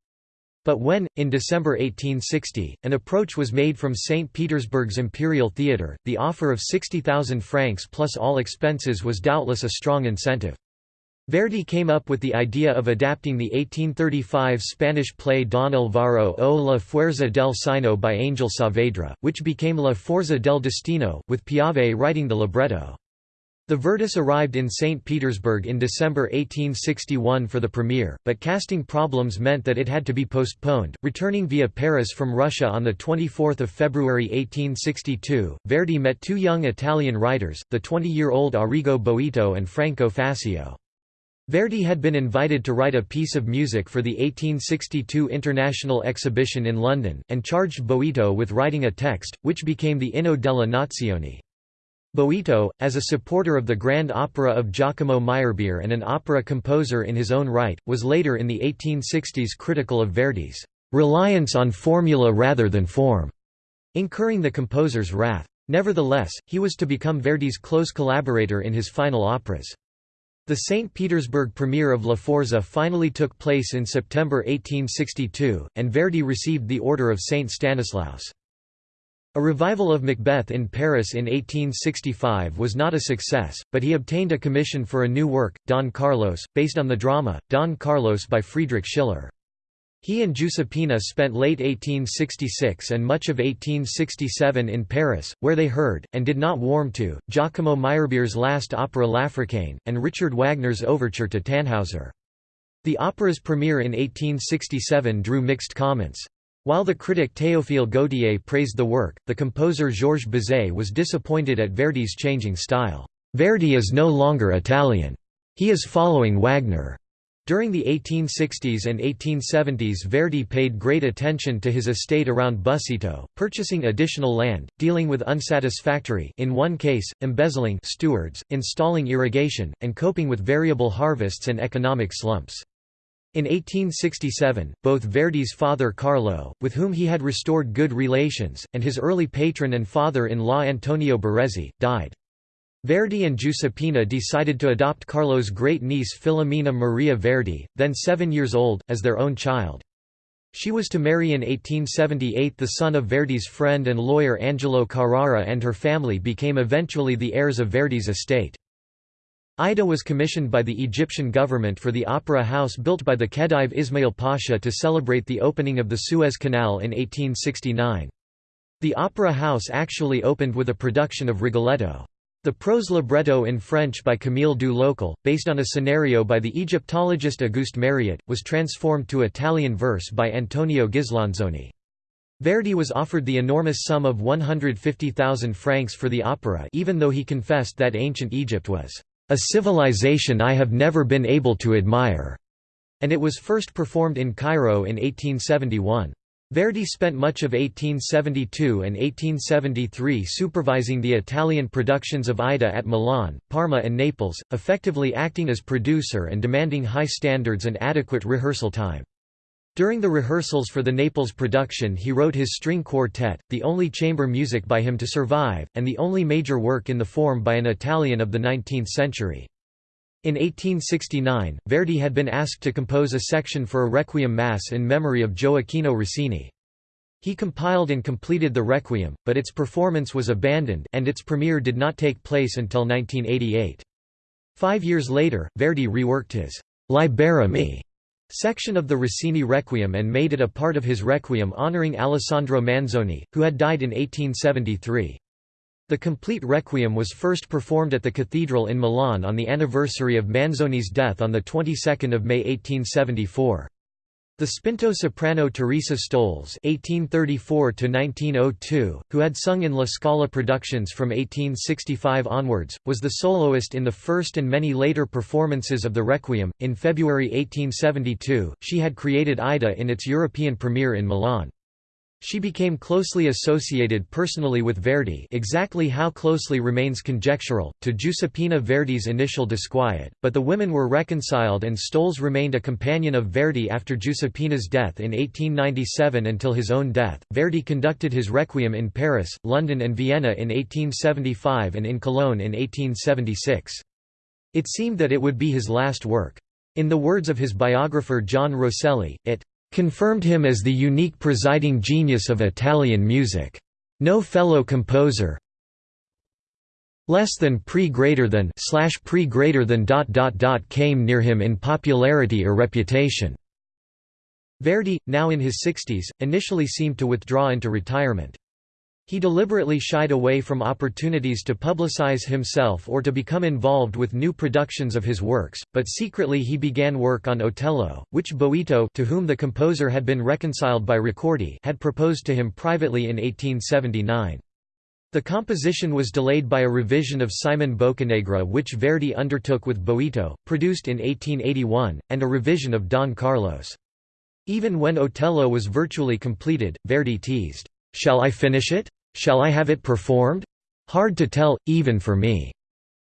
But when, in December 1860, an approach was made from St. Petersburg's Imperial Theatre, the offer of 60,000 francs plus all expenses was doubtless a strong incentive. Verdi came up with the idea of adapting the 1835 Spanish play Don Alvaro o la Fuerza del Sino by Angel Saavedra, which became La Forza del Destino, with Piave writing the libretto. The Verdis arrived in St. Petersburg in December 1861 for the premiere, but casting problems meant that it had to be postponed. Returning via Paris from Russia on 24 February 1862, Verdi met two young Italian writers, the 20-year-old Arrigo Boito and Franco Faccio. Verdi had been invited to write a piece of music for the 1862 International Exhibition in London, and charged Boito with writing a text, which became the Inno della Nazione. Boito, as a supporter of the Grand Opera of Giacomo Meyerbeer and an opera composer in his own right, was later in the 1860s critical of Verdi's "...reliance on formula rather than form", incurring the composer's wrath. Nevertheless, he was to become Verdi's close collaborator in his final operas. The St. Petersburg premiere of La Forza finally took place in September 1862, and Verdi received the Order of St. Stanislaus. A revival of Macbeth in Paris in 1865 was not a success, but he obtained a commission for a new work, Don Carlos, based on the drama, Don Carlos by Friedrich Schiller. He and Giuseppina spent late 1866 and much of 1867 in Paris, where they heard, and did not warm to, Giacomo Meyerbeer's last opera L'Africaine, and Richard Wagner's overture to Tannhauser. The opera's premiere in 1867 drew mixed comments. While the critic Théophile Gautier praised the work, the composer Georges Bizet was disappointed at Verdi's changing style. Verdi is no longer Italian. He is following Wagner. During the 1860s and 1870s Verdi paid great attention to his estate around Busseto, purchasing additional land, dealing with unsatisfactory in one case, embezzling stewards, installing irrigation, and coping with variable harvests and economic slumps. In 1867, both Verdi's father Carlo, with whom he had restored good relations, and his early patron and father-in-law Antonio Barezzi, died. Verdi and Giuseppina decided to adopt Carlo's great-niece Filomena Maria Verdi, then seven years old, as their own child. She was to marry in 1878 the son of Verdi's friend and lawyer Angelo Carrara and her family became eventually the heirs of Verdi's estate. Aida was commissioned by the Egyptian government for the opera house built by the Khedive Ismail Pasha to celebrate the opening of the Suez Canal in 1869. The opera house actually opened with a production of Rigoletto. The prose libretto in French by Camille du Locle, based on a scenario by the Egyptologist Auguste Mariette, was transformed to Italian verse by Antonio Ghislanzoni. Verdi was offered the enormous sum of 150,000 francs for the opera even though he confessed that ancient Egypt was, "...a civilization I have never been able to admire", and it was first performed in Cairo in 1871. Verdi spent much of 1872 and 1873 supervising the Italian productions of Aida at Milan, Parma and Naples, effectively acting as producer and demanding high standards and adequate rehearsal time. During the rehearsals for the Naples production he wrote his string quartet, the only chamber music by him to survive, and the only major work in the form by an Italian of the 19th century. In 1869, Verdi had been asked to compose a section for a Requiem Mass in memory of Gioacchino Rossini. He compiled and completed the Requiem, but its performance was abandoned and its premiere did not take place until 1988. Five years later, Verdi reworked his «Libera me» section of the Rossini Requiem and made it a part of his Requiem honoring Alessandro Manzoni, who had died in 1873. The complete Requiem was first performed at the cathedral in Milan on the anniversary of Manzoni's death on the 22nd of May 1874. The spinto soprano Teresa Stolz (1834–1902), who had sung in La Scala productions from 1865 onwards, was the soloist in the first and many later performances of the Requiem. In February 1872, she had created Aida in its European premiere in Milan. She became closely associated personally with Verdi exactly how closely remains conjectural, to Giuseppina Verdi's initial disquiet, but the women were reconciled and Stolz remained a companion of Verdi after Giuseppina's death in 1897 until his own death. Verdi conducted his Requiem in Paris, London and Vienna in 1875 and in Cologne in 1876. It seemed that it would be his last work. In the words of his biographer John Rosselli, it confirmed him as the unique presiding genius of Italian music. No fellow composer less than pre greater than slash pre greater than dot dot dot came near him in popularity or reputation. Verdi, now in his 60s, initially seemed to withdraw into retirement. He deliberately shied away from opportunities to publicize himself or to become involved with new productions of his works, but secretly he began work on Otello, which Boito to whom the composer had been reconciled by Ricordi had proposed to him privately in 1879. The composition was delayed by a revision of Simon Boccanegra which Verdi undertook with Boito, produced in 1881, and a revision of Don Carlos. Even when Otello was virtually completed, Verdi teased, "'Shall I finish it? Shall I have it performed? Hard to tell, even for me."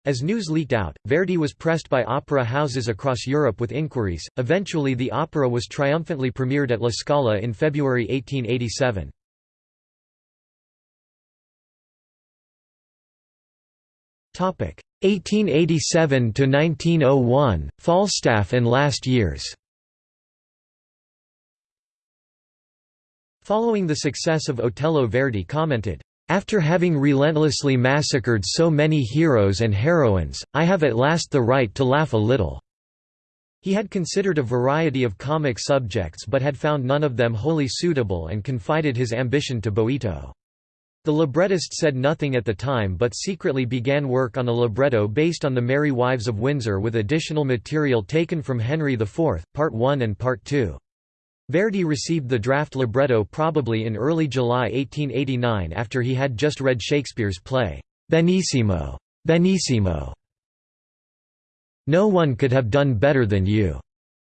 As news leaked out, Verdi was pressed by opera houses across Europe with inquiries. Eventually, the opera was triumphantly premiered at La Scala in February 1887. Topic 1887 to 1901 Falstaff and last years. Following the success of Otello Verdi commented, "...after having relentlessly massacred so many heroes and heroines, I have at last the right to laugh a little." He had considered a variety of comic subjects but had found none of them wholly suitable and confided his ambition to Boito. The librettist said nothing at the time but secretly began work on a libretto based on The Merry Wives of Windsor with additional material taken from Henry IV, Part 1 and Part 2. Verdi received the draft libretto probably in early July 1889 after he had just read Shakespeare's play, Benissimo, Benissimo. No one could have done better than you,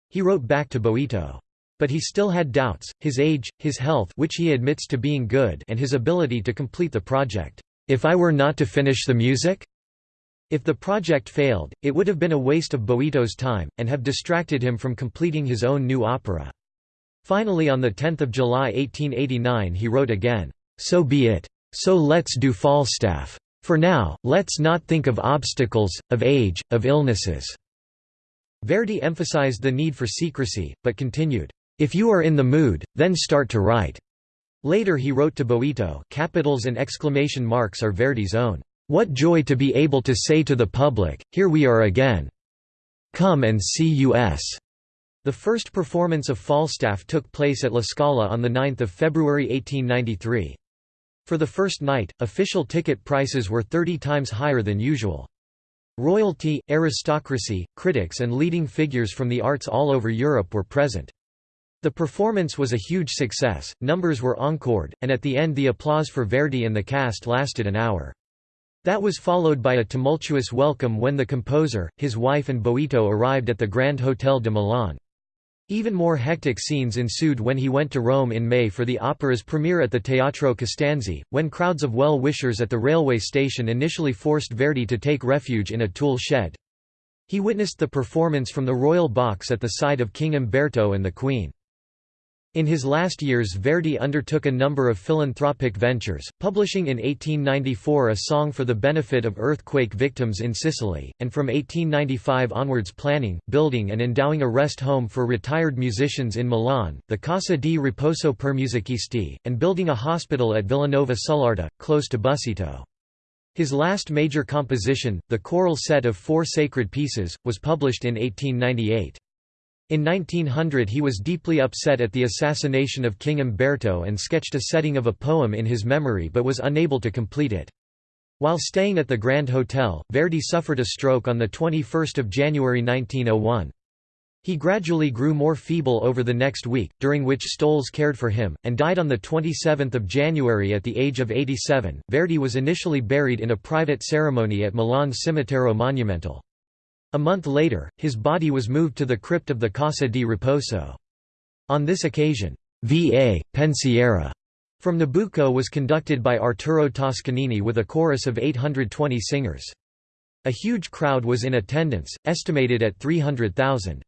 he wrote back to Boito. But he still had doubts, his age, his health which he admits to being good and his ability to complete the project. If I were not to finish the music? If the project failed, it would have been a waste of Boito's time, and have distracted him from completing his own new opera. Finally on 10 July 1889 he wrote again, "'So be it. So let's do Falstaff. For now, let's not think of obstacles, of age, of illnesses." Verdi emphasized the need for secrecy, but continued, "'If you are in the mood, then start to write." Later he wrote to Boito capitals and exclamation marks are Verdi's own. What joy to be able to say to the public, here we are again. Come and see us. The first performance of Falstaff took place at La Scala on 9 February 1893. For the first night, official ticket prices were 30 times higher than usual. Royalty, aristocracy, critics and leading figures from the arts all over Europe were present. The performance was a huge success, numbers were encored, and at the end the applause for Verdi and the cast lasted an hour. That was followed by a tumultuous welcome when the composer, his wife and Boito arrived at the Grand Hotel de Milan. Even more hectic scenes ensued when he went to Rome in May for the opera's premiere at the Teatro Costanzi, when crowds of well-wishers at the railway station initially forced Verdi to take refuge in a tool shed. He witnessed the performance from the royal box at the side of King Umberto and the Queen. In his last years Verdi undertook a number of philanthropic ventures, publishing in 1894 a song for the benefit of earthquake victims in Sicily, and from 1895 onwards planning, building and endowing a rest home for retired musicians in Milan, the Casa di Riposo per Musicisti, and building a hospital at Villanova Sull'Arda, close to Busseto. His last major composition, the choral set of four sacred pieces, was published in 1898. In 1900 he was deeply upset at the assassination of King Umberto and sketched a setting of a poem in his memory but was unable to complete it. While staying at the Grand Hotel, Verdi suffered a stroke on 21 January 1901. He gradually grew more feeble over the next week, during which Stolz cared for him, and died on 27 January at the age of 87. Verdi was initially buried in a private ceremony at Milan's Cimitero Monumental. A month later, his body was moved to the crypt of the Casa di Riposo. On this occasion, V.A. Pensiero from Nabucco was conducted by Arturo Toscanini with a chorus of 820 singers. A huge crowd was in attendance, estimated at 300,000.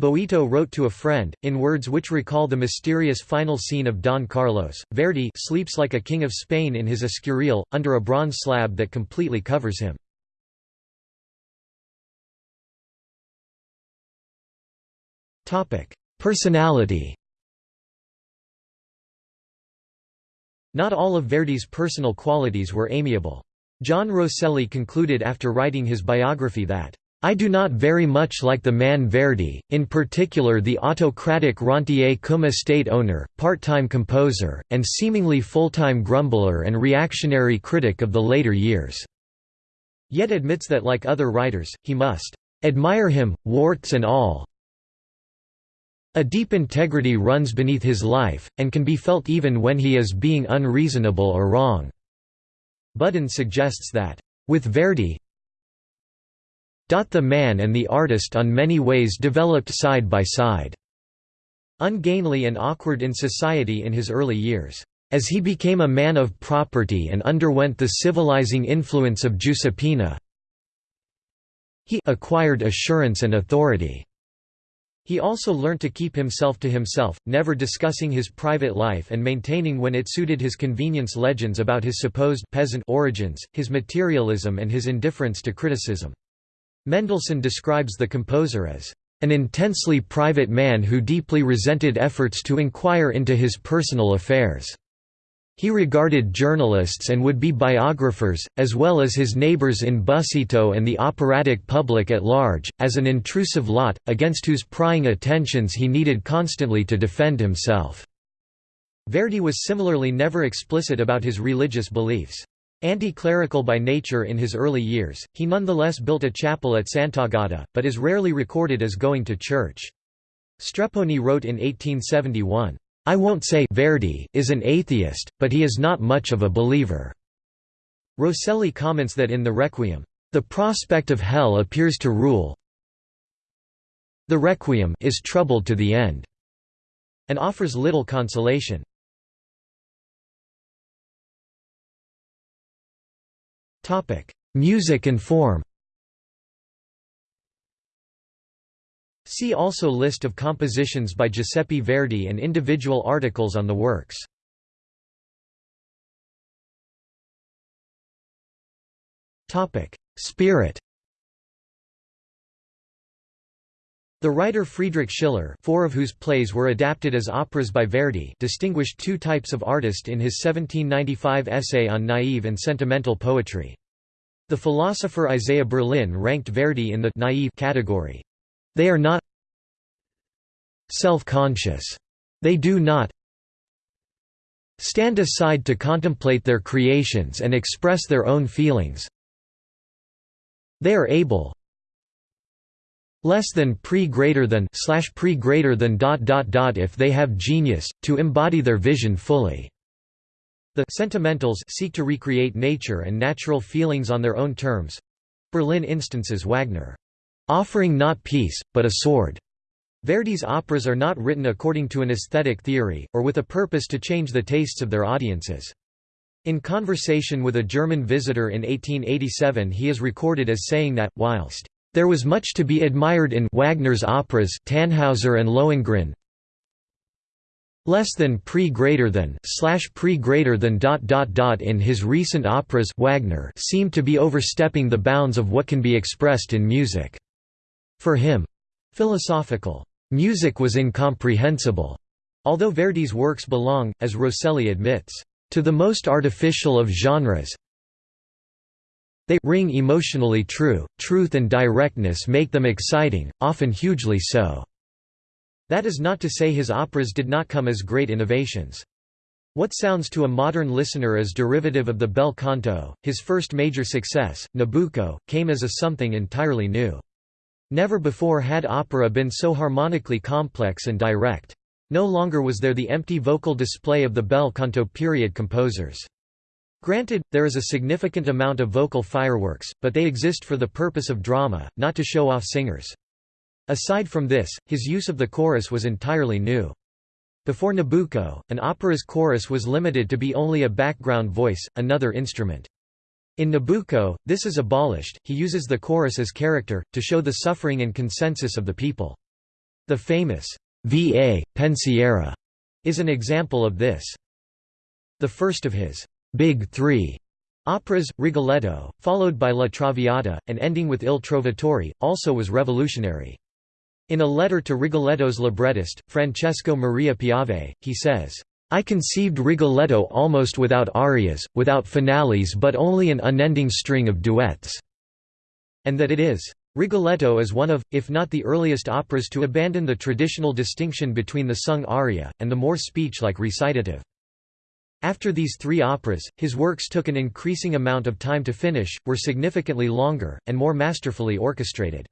Boito wrote to a friend, in words which recall the mysterious final scene of Don Carlos, Verdi sleeps like a king of Spain in his escurial, under a bronze slab that completely covers him. Personality Not all of Verdi's personal qualities were amiable. John Rosselli concluded after writing his biography that I do not very much like the man Verdi, in particular the autocratic rentier cum estate owner, part-time composer, and seemingly full-time grumbler and reactionary critic of the later years." Yet admits that like other writers, he must "...admire him, warts and all." A deep integrity runs beneath his life, and can be felt even when he is being unreasonable or wrong." Budden suggests that, "...with Verdi, the man and the artist on many ways developed side by side. Ungainly and awkward in society in his early years. As he became a man of property and underwent the civilizing influence of Giuseppina, he acquired assurance and authority. He also learnt to keep himself to himself, never discussing his private life and maintaining when it suited his convenience legends about his supposed peasant origins, his materialism and his indifference to criticism. Mendelssohn describes the composer as an intensely private man who deeply resented efforts to inquire into his personal affairs. He regarded journalists and would-be biographers, as well as his neighbors in Busseto and the operatic public at large, as an intrusive lot, against whose prying attentions he needed constantly to defend himself. Verdi was similarly never explicit about his religious beliefs. Anti-clerical by nature in his early years, he nonetheless built a chapel at Sant'Agata, but is rarely recorded as going to church. Strepponi wrote in 1871, "'I won't say Verdi is an atheist, but he is not much of a believer." Rosselli comments that in the Requiem, "'the prospect of hell appears to rule the Requiem is troubled to the end' and offers little consolation. Music and form. See also List of compositions by Giuseppe Verdi and individual articles on the works. Spirit. The writer Friedrich Schiller four of whose plays were adapted as operas by Verdi distinguished two types of artist in his 1795 essay on naive and sentimental poetry. The philosopher Isaiah Berlin ranked Verdi in the naive category. They are not self-conscious. They do not stand aside to contemplate their creations and express their own feelings. They are able less than pre greater than slash pre greater than dot dot dot if they have genius to embody their vision fully. The sentimentals seek to recreate nature and natural feelings on their own terms. Berlin instances Wagner, offering not peace, but a sword. Verdi's operas are not written according to an aesthetic theory, or with a purpose to change the tastes of their audiences. In conversation with a German visitor in 1887 he is recorded as saying that, whilst there was much to be admired in Wagner's operas Tannhauser and Lohengrin. Less than pre greater than slash pre greater than dot dot dot in his recent operas Wagner seemed to be overstepping the bounds of what can be expressed in music. For him, philosophical music was incomprehensible. Although Verdi's works belong, as Rosselli admits, to the most artificial of genres, They ring emotionally true, truth and directness make them exciting, often hugely so." That is not to say his operas did not come as great innovations. What sounds to a modern listener as derivative of the bel canto, his first major success, Nabucco, came as a something entirely new. Never before had opera been so harmonically complex and direct. No longer was there the empty vocal display of the bel canto period composers. Granted, there is a significant amount of vocal fireworks, but they exist for the purpose of drama, not to show off singers. Aside from this, his use of the chorus was entirely new. Before Nabucco, an opera's chorus was limited to be only a background voice, another instrument. In Nabucco, this is abolished, he uses the chorus as character, to show the suffering and consensus of the people. The famous Va. Pensiero is an example of this. The first of his Big Three operas, Rigoletto, followed by La Traviata, and ending with Il Trovatore, also was revolutionary. In a letter to Rigoletto's librettist, Francesco Maria Piave, he says, I conceived Rigoletto almost without arias, without finales but only an unending string of duets", and that it is Rigoletto is one of, if not the earliest operas to abandon the traditional distinction between the sung aria, and the more speech-like recitative. After these three operas, his works took an increasing amount of time to finish, were significantly longer, and more masterfully orchestrated.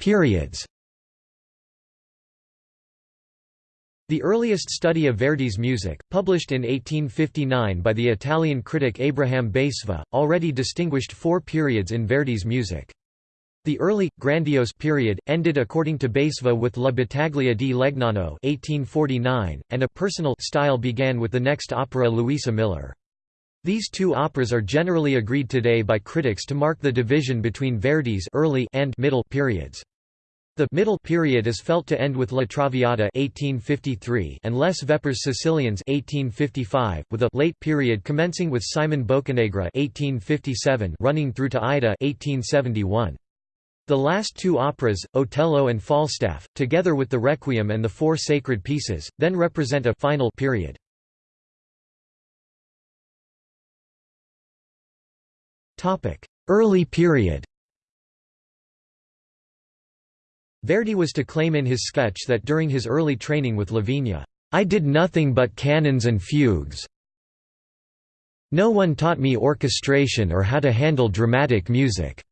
Periods The earliest study of Verdi's music, published in 1859 by the Italian critic Abraham Basevi, already distinguished four periods in Verdi's music. The early, grandiose period, ended according to Basevi with La Battaglia di Legnano 1849, and a personal style began with the next opera Luisa Miller. These two operas are generally agreed today by critics to mark the division between Verdi's early and middle periods. The middle period is felt to end with La Traviata 1853 and Les Vêpres Siciliennes 1855, with a late period commencing with Simon Boccanegra 1857 running through to Aida 1871. The last two operas, Otello and Falstaff, together with the Requiem and the four sacred pieces, then represent a final period. Early period Verdi was to claim in his sketch that during his early training with Lavigna, "...I did nothing but canons and fugues. No one taught me orchestration or how to handle dramatic music."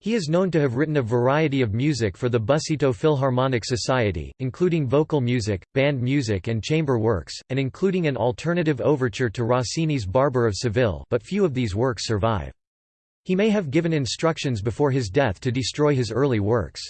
He is known to have written a variety of music for the Busseto Philharmonic Society, including vocal music, band music and chamber works, and including an alternative overture to Rossini's Barber of Seville but few of these works survive. He may have given instructions before his death to destroy his early works.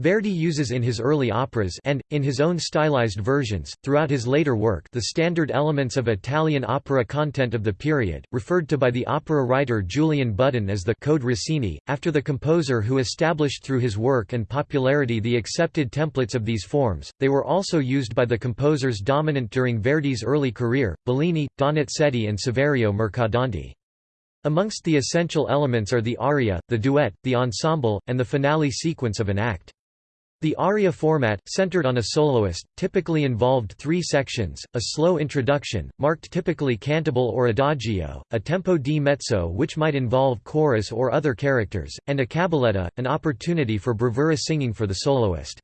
Verdi uses in his early operas and, in his own stylized versions, throughout his later work the standard elements of Italian opera content of the period, referred to by the opera writer Julian Budden as the «Code Rossini», after the composer who established through his work and popularity the accepted templates of these forms, they were also used by the composers dominant during Verdi's early career, Bellini, Donizetti and Saverio Mercadante. Amongst the essential elements are the aria, the duet, the ensemble, and the finale sequence of an act. The aria format, centered on a soloist, typically involved three sections, a slow introduction, marked typically cantabile or adagio, a tempo di mezzo which might involve chorus or other characters, and a cabaletta, an opportunity for bravura singing for the soloist.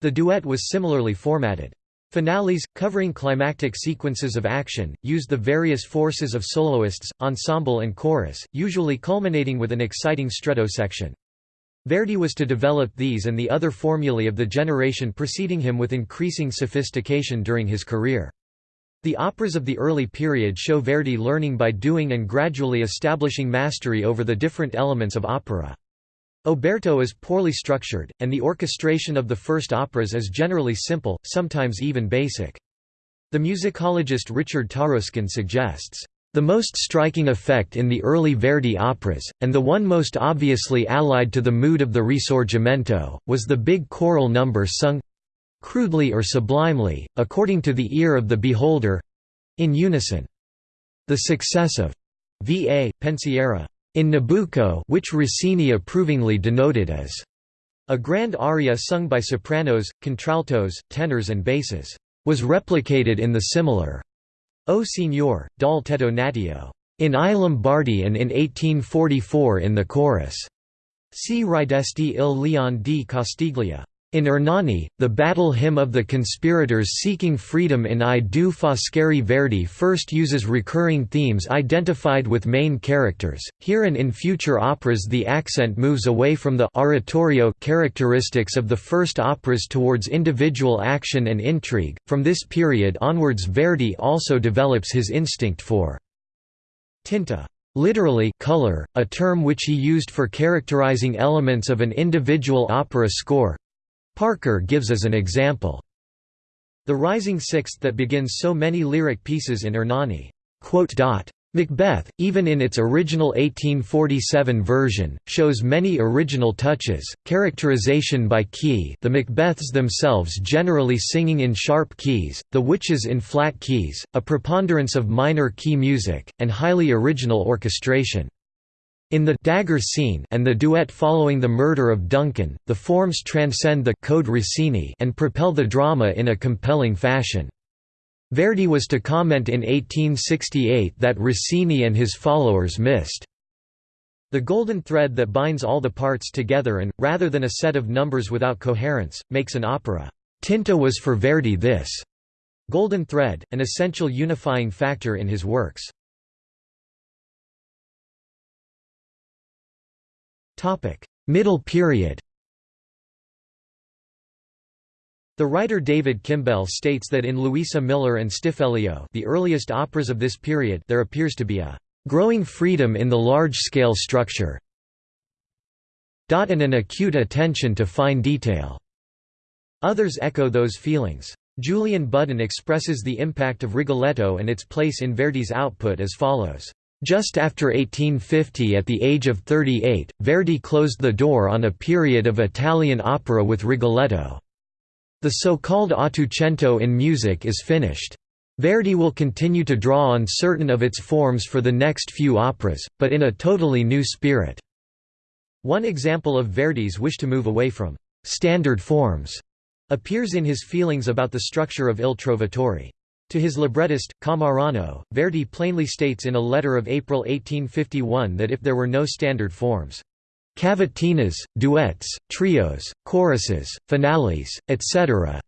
The duet was similarly formatted. Finales, covering climactic sequences of action, used the various forces of soloists, ensemble and chorus, usually culminating with an exciting stretto section. Verdi was to develop these and the other formulae of the generation preceding him with increasing sophistication during his career. The operas of the early period show Verdi learning by doing and gradually establishing mastery over the different elements of opera. Oberto is poorly structured, and the orchestration of the first operas is generally simple, sometimes even basic. The musicologist Richard Taruskin suggests, the most striking effect in the early Verdi operas, and the one most obviously allied to the mood of the Risorgimento, was the big choral number sung—crudely or sublimely, according to the ear of the beholder—in unison. The success of Va. Pensiero in Nabucco which Rossini approvingly denoted as a grand aria sung by sopranos, contraltos, tenors and basses. was replicated in the similar O Signor, dal tetto natio in I Lombardi and in 1844 in the chorus. See Ridesti il Leon di Castiglia. In Ernani, the battle hymn of the conspirators seeking freedom in I due Foscari Verdi first uses recurring themes identified with main characters. Here and in future operas the accent moves away from the oratorio characteristics of the first operas towards individual action and intrigue. From this period onwards Verdi also develops his instinct for tinta literally color, a term which he used for characterizing elements of an individual opera score, Parker gives as an example, the rising sixth that begins so many lyric pieces in Ernani. Macbeth, even in its original 1847 version, shows many original touches, characterization by key the Macbeths themselves generally singing in sharp keys, the witches in flat keys, a preponderance of minor key music, and highly original orchestration. In the dagger scene and the duet following the murder of Duncan, the forms transcend the code Rossini and propel the drama in a compelling fashion. Verdi was to comment in 1868 that Rossini and his followers missed the golden thread that binds all the parts together and, rather than a set of numbers without coherence, makes an opera. Tinta was for Verdi this golden thread, an essential unifying factor in his works. Middle period The writer David Kimbell states that in Luisa Miller and Stiffelio the earliest operas of this period there appears to be a «growing freedom in the large-scale structure and an acute attention to fine detail». Others echo those feelings. Julian Budden expresses the impact of Rigoletto and its place in Verdi's output as follows. Just after 1850 at the age of 38, Verdi closed the door on a period of Italian opera with Rigoletto. The so-called Ottocento in music is finished. Verdi will continue to draw on certain of its forms for the next few operas, but in a totally new spirit. One example of Verdi's wish to move away from «standard forms» appears in his feelings about the structure of Il Trovatore. To his librettist, Cammarano, Verdi plainly states in a letter of April 1851 that if there were no standard forms, cavatinas, duets, trios, choruses, finales, etc.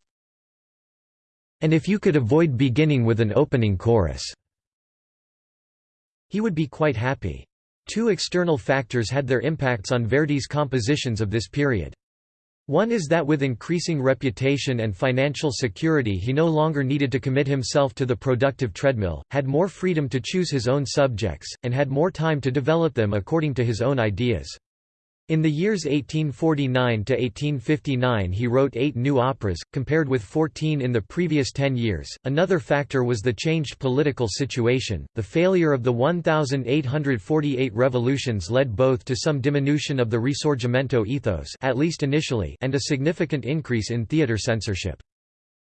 And if you could avoid beginning with an opening chorus, he would be quite happy. Two external factors had their impacts on Verdi's compositions of this period. One is that with increasing reputation and financial security he no longer needed to commit himself to the productive treadmill, had more freedom to choose his own subjects, and had more time to develop them according to his own ideas. In the years 1849 to 1859 he wrote eight new operas, compared with 14 in the previous ten years. Another factor was the changed political situation. The failure of the 1848 revolutions led both to some diminution of the Risorgimento ethos, at least initially, and a significant increase in theatre censorship.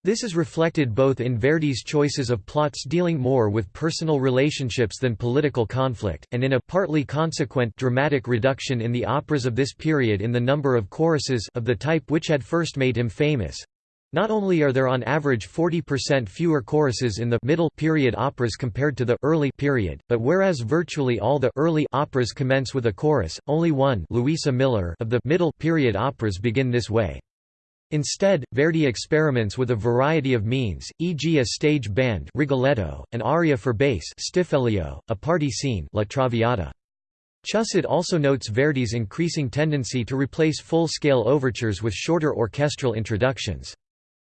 This is reflected both in Verdi's choices of plots dealing more with personal relationships than political conflict, and in a partly consequent dramatic reduction in the operas of this period in the number of choruses of the type which had first made him famous. Not only are there on average 40% fewer choruses in the middle period operas compared to the early period, but whereas virtually all the early operas commence with a chorus, only one Luisa Miller of the middle period operas begin this way. Instead, Verdi experiments with a variety of means, e.g. a stage band Rigoletto, an aria for bass Stiffelio, a party scene La Traviata. Chusid also notes Verdi's increasing tendency to replace full-scale overtures with shorter orchestral introductions.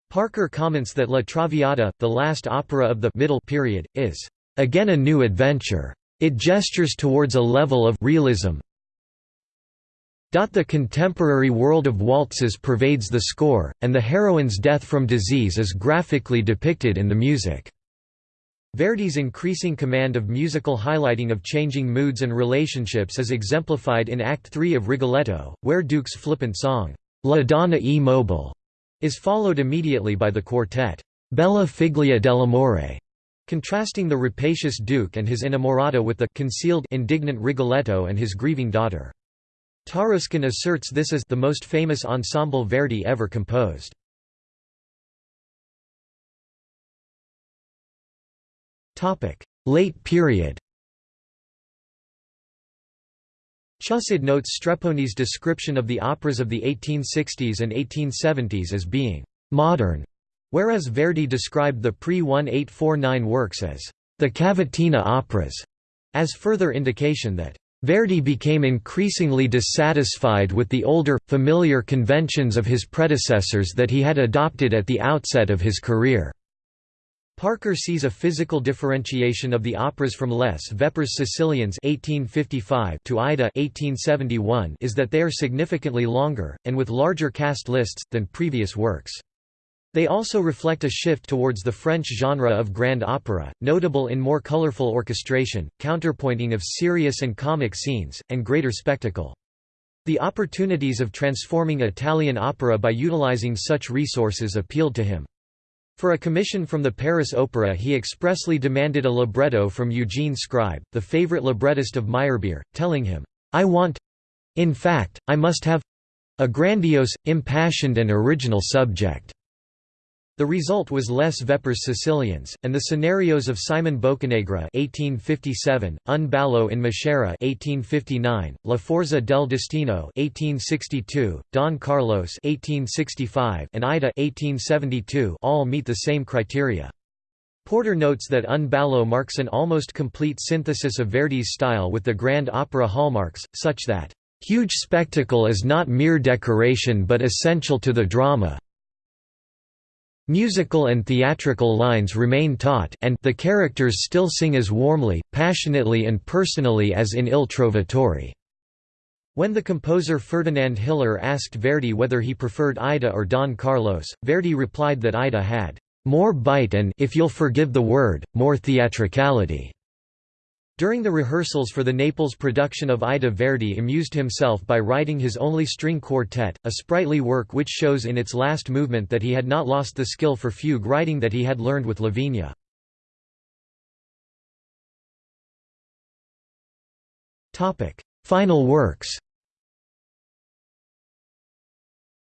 Parker comments that La Traviata, the last opera of the middle period, is again a new adventure. It gestures towards a level of realism, the contemporary world of waltzes pervades the score, and the heroine's death from disease is graphically depicted in the music. Verdi's increasing command of musical highlighting of changing moods and relationships is exemplified in Act 3 of Rigoletto, where Duke's flippant song, La Donna e Mobile, is followed immediately by the quartet, Bella Figlia dell'amore, contrasting the rapacious Duke and his inamorata with the concealed indignant Rigoletto and his grieving daughter. Taruskin asserts this as the most famous ensemble Verdi ever composed. Late period Chusid notes Strepponi's description of the operas of the 1860s and 1870s as being «modern», whereas Verdi described the pre-1849 works as «the cavatina operas», as further indication that Verdi became increasingly dissatisfied with the older, familiar conventions of his predecessors that he had adopted at the outset of his career. Parker sees a physical differentiation of the operas from Les Vêpres Siciliennes (1855) to Aida (1871) is that they are significantly longer and with larger cast lists than previous works. They also reflect a shift towards the French genre of grand opera, notable in more colorful orchestration, counterpointing of serious and comic scenes, and greater spectacle. The opportunities of transforming Italian opera by utilizing such resources appealed to him. For a commission from the Paris Opera he expressly demanded a libretto from Eugene Scribe, the favorite librettist of Meyerbeer, telling him, "'I want—in fact, I must have—a grandiose, impassioned and original subject.' The result was Les Vêpres Siciliennes, and the scenarios of Simon Boccanegra (1857), Un ballo in Maschera (1859), La Forza del Destino (1862), Don Carlos (1865), and Aida (1872) all meet the same criteria. Porter notes that Un ballo marks an almost complete synthesis of Verdi's style with the grand opera hallmarks, such that huge spectacle is not mere decoration but essential to the drama, Musical and theatrical lines remain taut and the characters still sing as warmly, passionately and personally as in Il Trovatore. When the composer Ferdinand Hiller asked Verdi whether he preferred Aida or Don Carlos, Verdi replied that Aida had more bite and if you'll forgive the word, more theatricality. During the rehearsals for the Naples production of Aida Verdi amused himself by writing his only string quartet, a sprightly work which shows in its last movement that he had not lost the skill for fugue writing that he had learned with Lavigna. Final works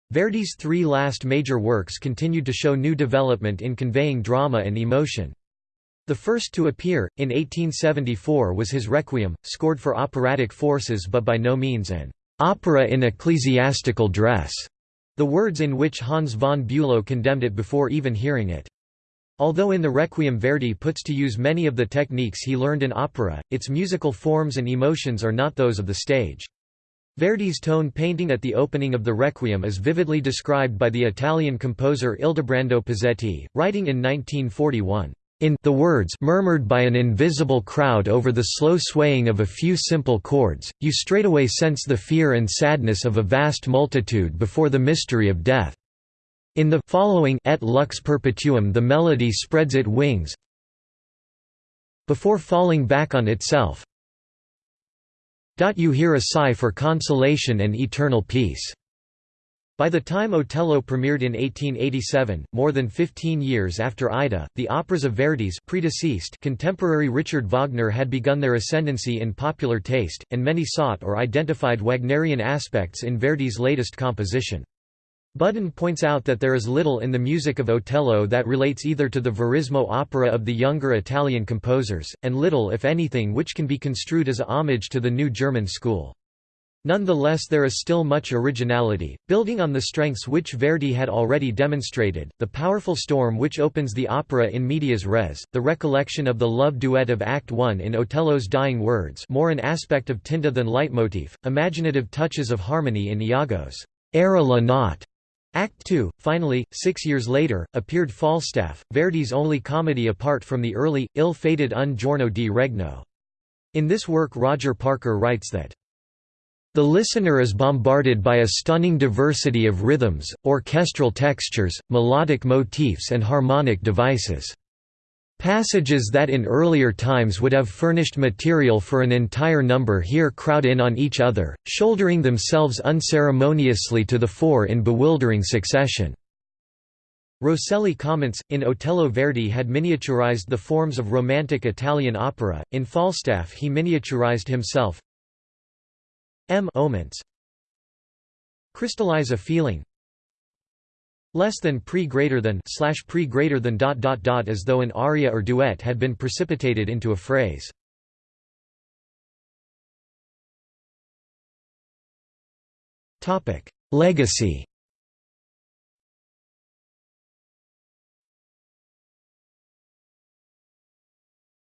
Verdi's three last major works continued to show new development in conveying drama and emotion. The first to appear, in 1874 was his Requiem, scored for operatic forces but by no means an opera in ecclesiastical dress, the words in which Hans von Bülow condemned it before even hearing it. Although in the Requiem Verdi puts to use many of the techniques he learned in opera, its musical forms and emotions are not those of the stage. Verdi's tone painting at the opening of the Requiem is vividly described by the Italian composer Ildebrando Pizzetti, writing in 1941. In the words murmured by an invisible crowd over the slow swaying of a few simple chords, you straightway sense the fear and sadness of a vast multitude before the mystery of death. In the following Et lux perpetua the melody spreads its wings before falling back on itself. You hear a sigh for consolation and eternal peace. By the time Otello premiered in 1887, more than 15 years after Aida, the operas of Verdi's predeceased contemporary Richard Wagner had begun their ascendancy in popular taste, and many sought or identified Wagnerian aspects in Verdi's latest composition. Budden points out that there is little in the music of Otello that relates either to the Verismo opera of the younger Italian composers, and little if anything which can be construed as a homage to the new German school. Nonetheless there is still much originality, building on the strengths which Verdi had already demonstrated, the powerful storm which opens the opera in medias res, the recollection of the love duet of Act I in Otello's dying words more an aspect of tinta than leitmotif, imaginative touches of harmony in Iago's «Era la notte», Act II. Finally, six years later, appeared Falstaff, Verdi's only comedy apart from the early, ill-fated Un giorno di regno. In this work Roger Parker writes that the listener is bombarded by a stunning diversity of rhythms, orchestral textures, melodic motifs and harmonic devices. Passages that in earlier times would have furnished material for an entire number here crowd in on each other, shouldering themselves unceremoniously to the fore in bewildering succession. Rosselli comments, in Otello Verdi had miniaturized the forms of romantic Italian opera, in Falstaff he miniaturized himself, M omens crystallize a feeling less than pre greater than slash pre greater than dot dot dot as though an aria or duet had been precipitated into a phrase. Topic: Legacy.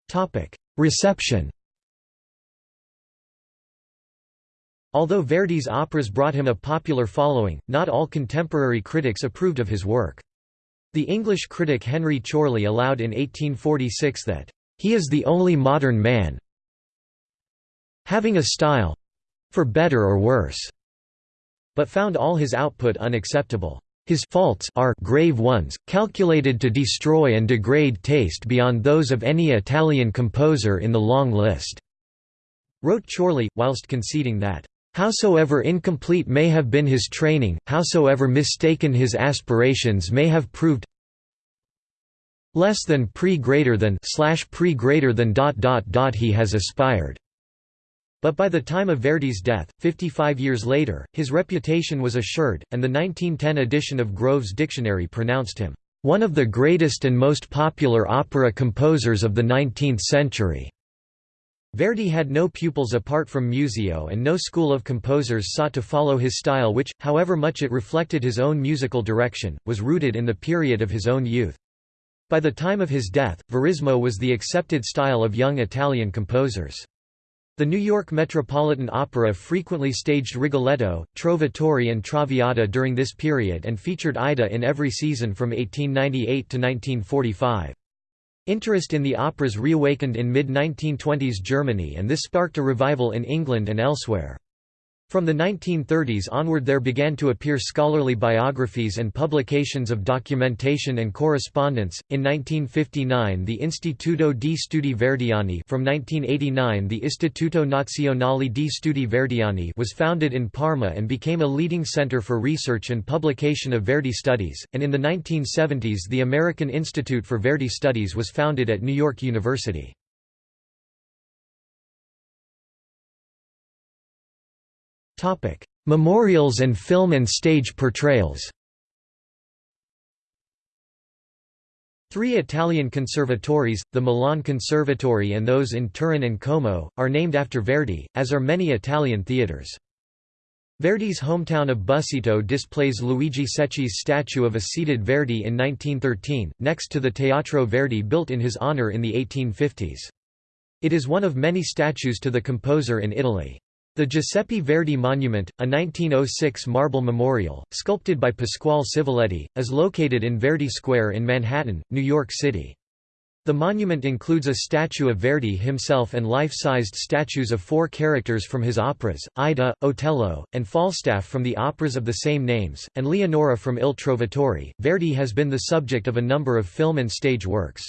Topic: Reception. Although Verdi's operas brought him a popular following, not all contemporary critics approved of his work. The English critic Henry Chorley allowed in 1846 that, "...he is the only modern man having a style—for better or worse," but found all his output unacceptable. His faults are grave ones, calculated to destroy and degrade taste beyond those of any Italian composer in the long list," wrote Chorley, whilst conceding that Howsoever incomplete may have been his training, howsoever mistaken his aspirations may have proved less than pre greater than slash pre greater than dot dot dot he has aspired. But by the time of Verdi's death, 55 years later, his reputation was assured, and the 1910 edition of Grove's Dictionary pronounced him one of the greatest and most popular opera composers of the 19th century. Verdi had no pupils apart from Muzio and no school of composers sought to follow his style which, however much it reflected his own musical direction, was rooted in the period of his own youth. By the time of his death, Verismo was the accepted style of young Italian composers. The New York Metropolitan Opera frequently staged Rigoletto, Trovatore and Traviata during this period and featured Aida in every season from 1898 to 1945. Interest in the operas reawakened in mid-1920s Germany and this sparked a revival in England and elsewhere. From the 1930s onward there began to appear scholarly biographies and publications of documentation and correspondence. In 1959 the Istituto di Studi Verdiani from 1989 the Istituto Nazionale di Studi Verdiani was founded in Parma and became a leading center for research and publication of Verdi studies, and in the 1970s the American Institute for Verdi Studies was founded at New York University. Memorials and film and stage portrayals. Three Italian conservatories, the Milan Conservatory and those in Turin and Como, are named after Verdi, as are many Italian theatres. Verdi's hometown of Busseto displays Luigi Secchi's statue of a seated Verdi in 1913, next to the Teatro Verdi built in his honour in the 1850s. It is one of many statues to the composer in Italy. The Giuseppe Verdi Monument, a 1906 marble memorial, sculpted by Pasquale Civiletti, is located in Verdi Square in Manhattan, New York City. The monument includes a statue of Verdi himself and life-sized statues of four characters from his operas, Aida, Otello, and Falstaff from the operas of the same names, and Leonora from Il Trovatore. Verdi has been the subject of a number of film and stage works.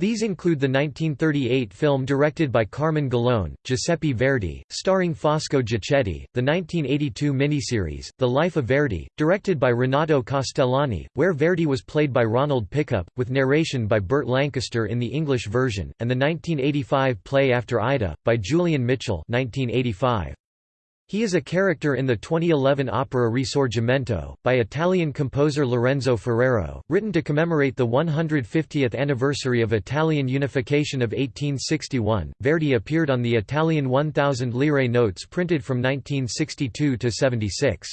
These include the 1938 film directed by Carmine Gallone, Giuseppe Verdi, starring Fosco Giacchetti, the 1982 miniseries, The Life of Verdi, directed by Renato Castellani, where Verdi was played by Ronald Pickup, with narration by Burt Lancaster in the English version, and the 1985 play After Aida, by Julian Mitchell 1985. He is a character in the 2011 opera Risorgimento, by Italian composer Lorenzo Ferrero, written to commemorate the 150th anniversary of Italian unification of 1861. Verdi appeared on the Italian 1,000 lire notes printed from 1962 to 76.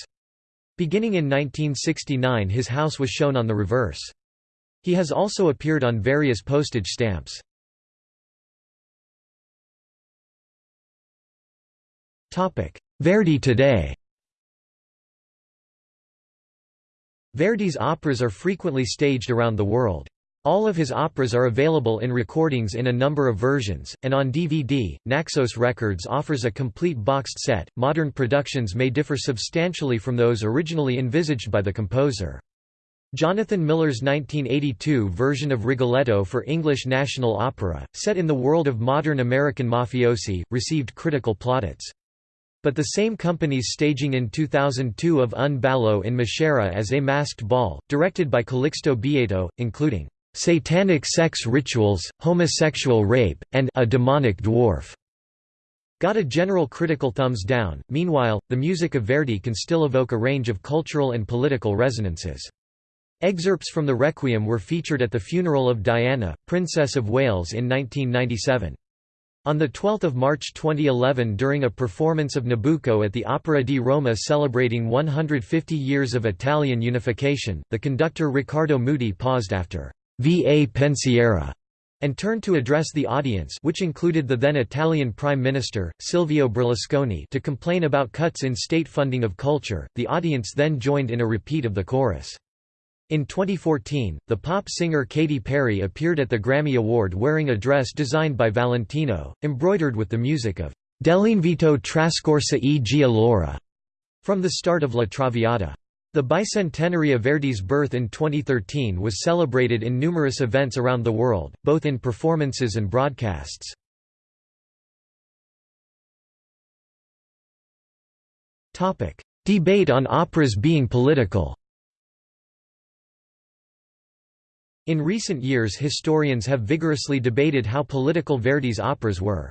Beginning in 1969 his house was shown on the reverse. He has also appeared on various postage stamps. Topic Verdi today Verdi's operas are frequently staged around the world. All of his operas are available in recordings in a number of versions, and on DVD. Naxos Records offers a complete boxed set. Modern productions may differ substantially from those originally envisaged by the composer. Jonathan Miller's 1982 version of Rigoletto for English National Opera, set in the world of modern American mafiosi, received critical plaudits. But the same company's staging in 2002 of Un ballo in Maschera as A Masked Ball, directed by Calixto Bieito, including "...satanic sex rituals, homosexual rape, and a demonic dwarf." Got a general critical thumbs down. Meanwhile, the music of Verdi can still evoke a range of cultural and political resonances. Excerpts from the Requiem were featured at the funeral of Diana, Princess of Wales in 1997. On 12 March 2011 during a performance of Nabucco at the Opera di Roma celebrating 150 years of Italian unification, the conductor Riccardo Muti paused after «Va Pensiero» and turned to address the audience which included the then Italian Prime Minister, Silvio Berlusconi to complain about cuts in state funding of culture, the audience then joined in a repeat of the chorus. In 2014, the pop singer Katy Perry appeared at the Grammy Award wearing a dress designed by Valentino, embroidered with the music of Dell'invito trascorsa e Gia L'ora from the start of La Traviata. The bicentenary of Verdi's birth in 2013 was celebrated in numerous events around the world, both in performances and broadcasts. Debate on operas being political In recent years historians have vigorously debated how political Verdi's operas were.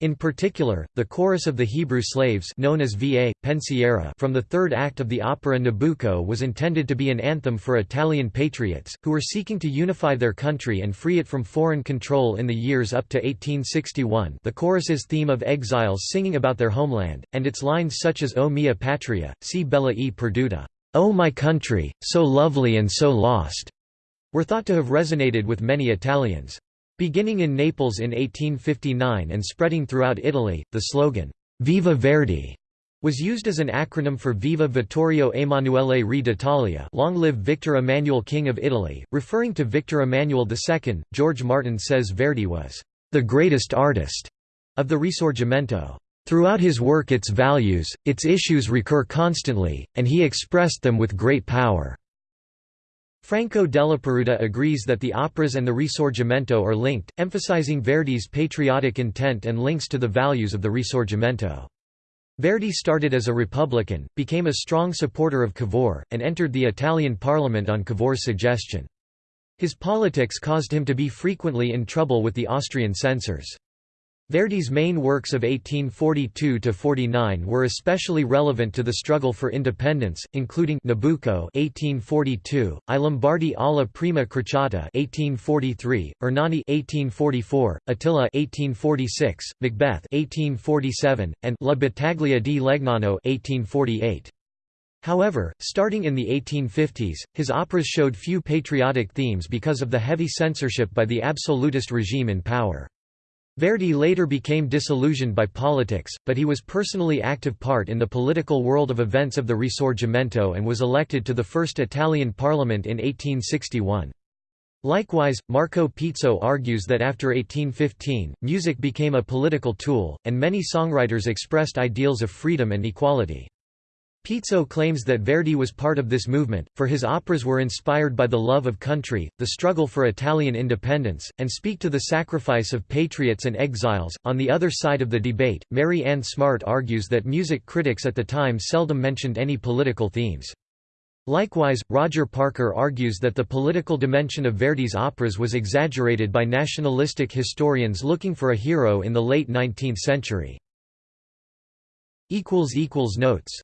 In particular, the chorus of the Hebrew slaves known as Va, pensiero from the third act of the opera Nabucco was intended to be an anthem for Italian patriots, who were seeking to unify their country and free it from foreign control in the years up to 1861 the chorus's theme of exiles singing about their homeland, and its lines such as O mia patria, si bella e perduta, O my country, so lovely and so lost, were thought to have resonated with many Italians. Beginning in Naples in 1859 and spreading throughout Italy, the slogan, Viva Verdi, was used as an acronym for Viva Vittorio Emanuele Re d'Italia long live Victor Emmanuel King of Italy, referring to Victor Emmanuel II. George Martin says Verdi was the greatest artist of the Risorgimento. Throughout his work its values, its issues recur constantly, and he expressed them with great power. Franco della Peruta agrees that the operas and the Risorgimento are linked, emphasizing Verdi's patriotic intent and links to the values of the Risorgimento. Verdi started as a Republican, became a strong supporter of Cavour, and entered the Italian parliament on Cavour's suggestion. His politics caused him to be frequently in trouble with the Austrian censors. Verdi's main works of 1842–49 were especially relevant to the struggle for independence, including Nabucco 1842, I Lombardi alla prima crociata 1843, Ernani 1844, Attila 1846, Macbeth 1847, and La battaglia di Legnano 1848. However, starting in the 1850s, his operas showed few patriotic themes because of the heavy censorship by the absolutist regime in power. Verdi later became disillusioned by politics, but he was personally active part in the political world of events of the Risorgimento and was elected to the first Italian parliament in 1861. Likewise, Marco Pizzo argues that after 1815, music became a political tool, and many songwriters expressed ideals of freedom and equality. Pizzo claims that Verdi was part of this movement, for his operas were inspired by the love of country, the struggle for Italian independence, and speak to the sacrifice of patriots and exiles. On the other side of the debate, Mary Ann Smart argues that music critics at the time seldom mentioned any political themes. Likewise, Roger Parker argues that the political dimension of Verdi's operas was exaggerated by nationalistic historians looking for a hero in the late 19th century. Notes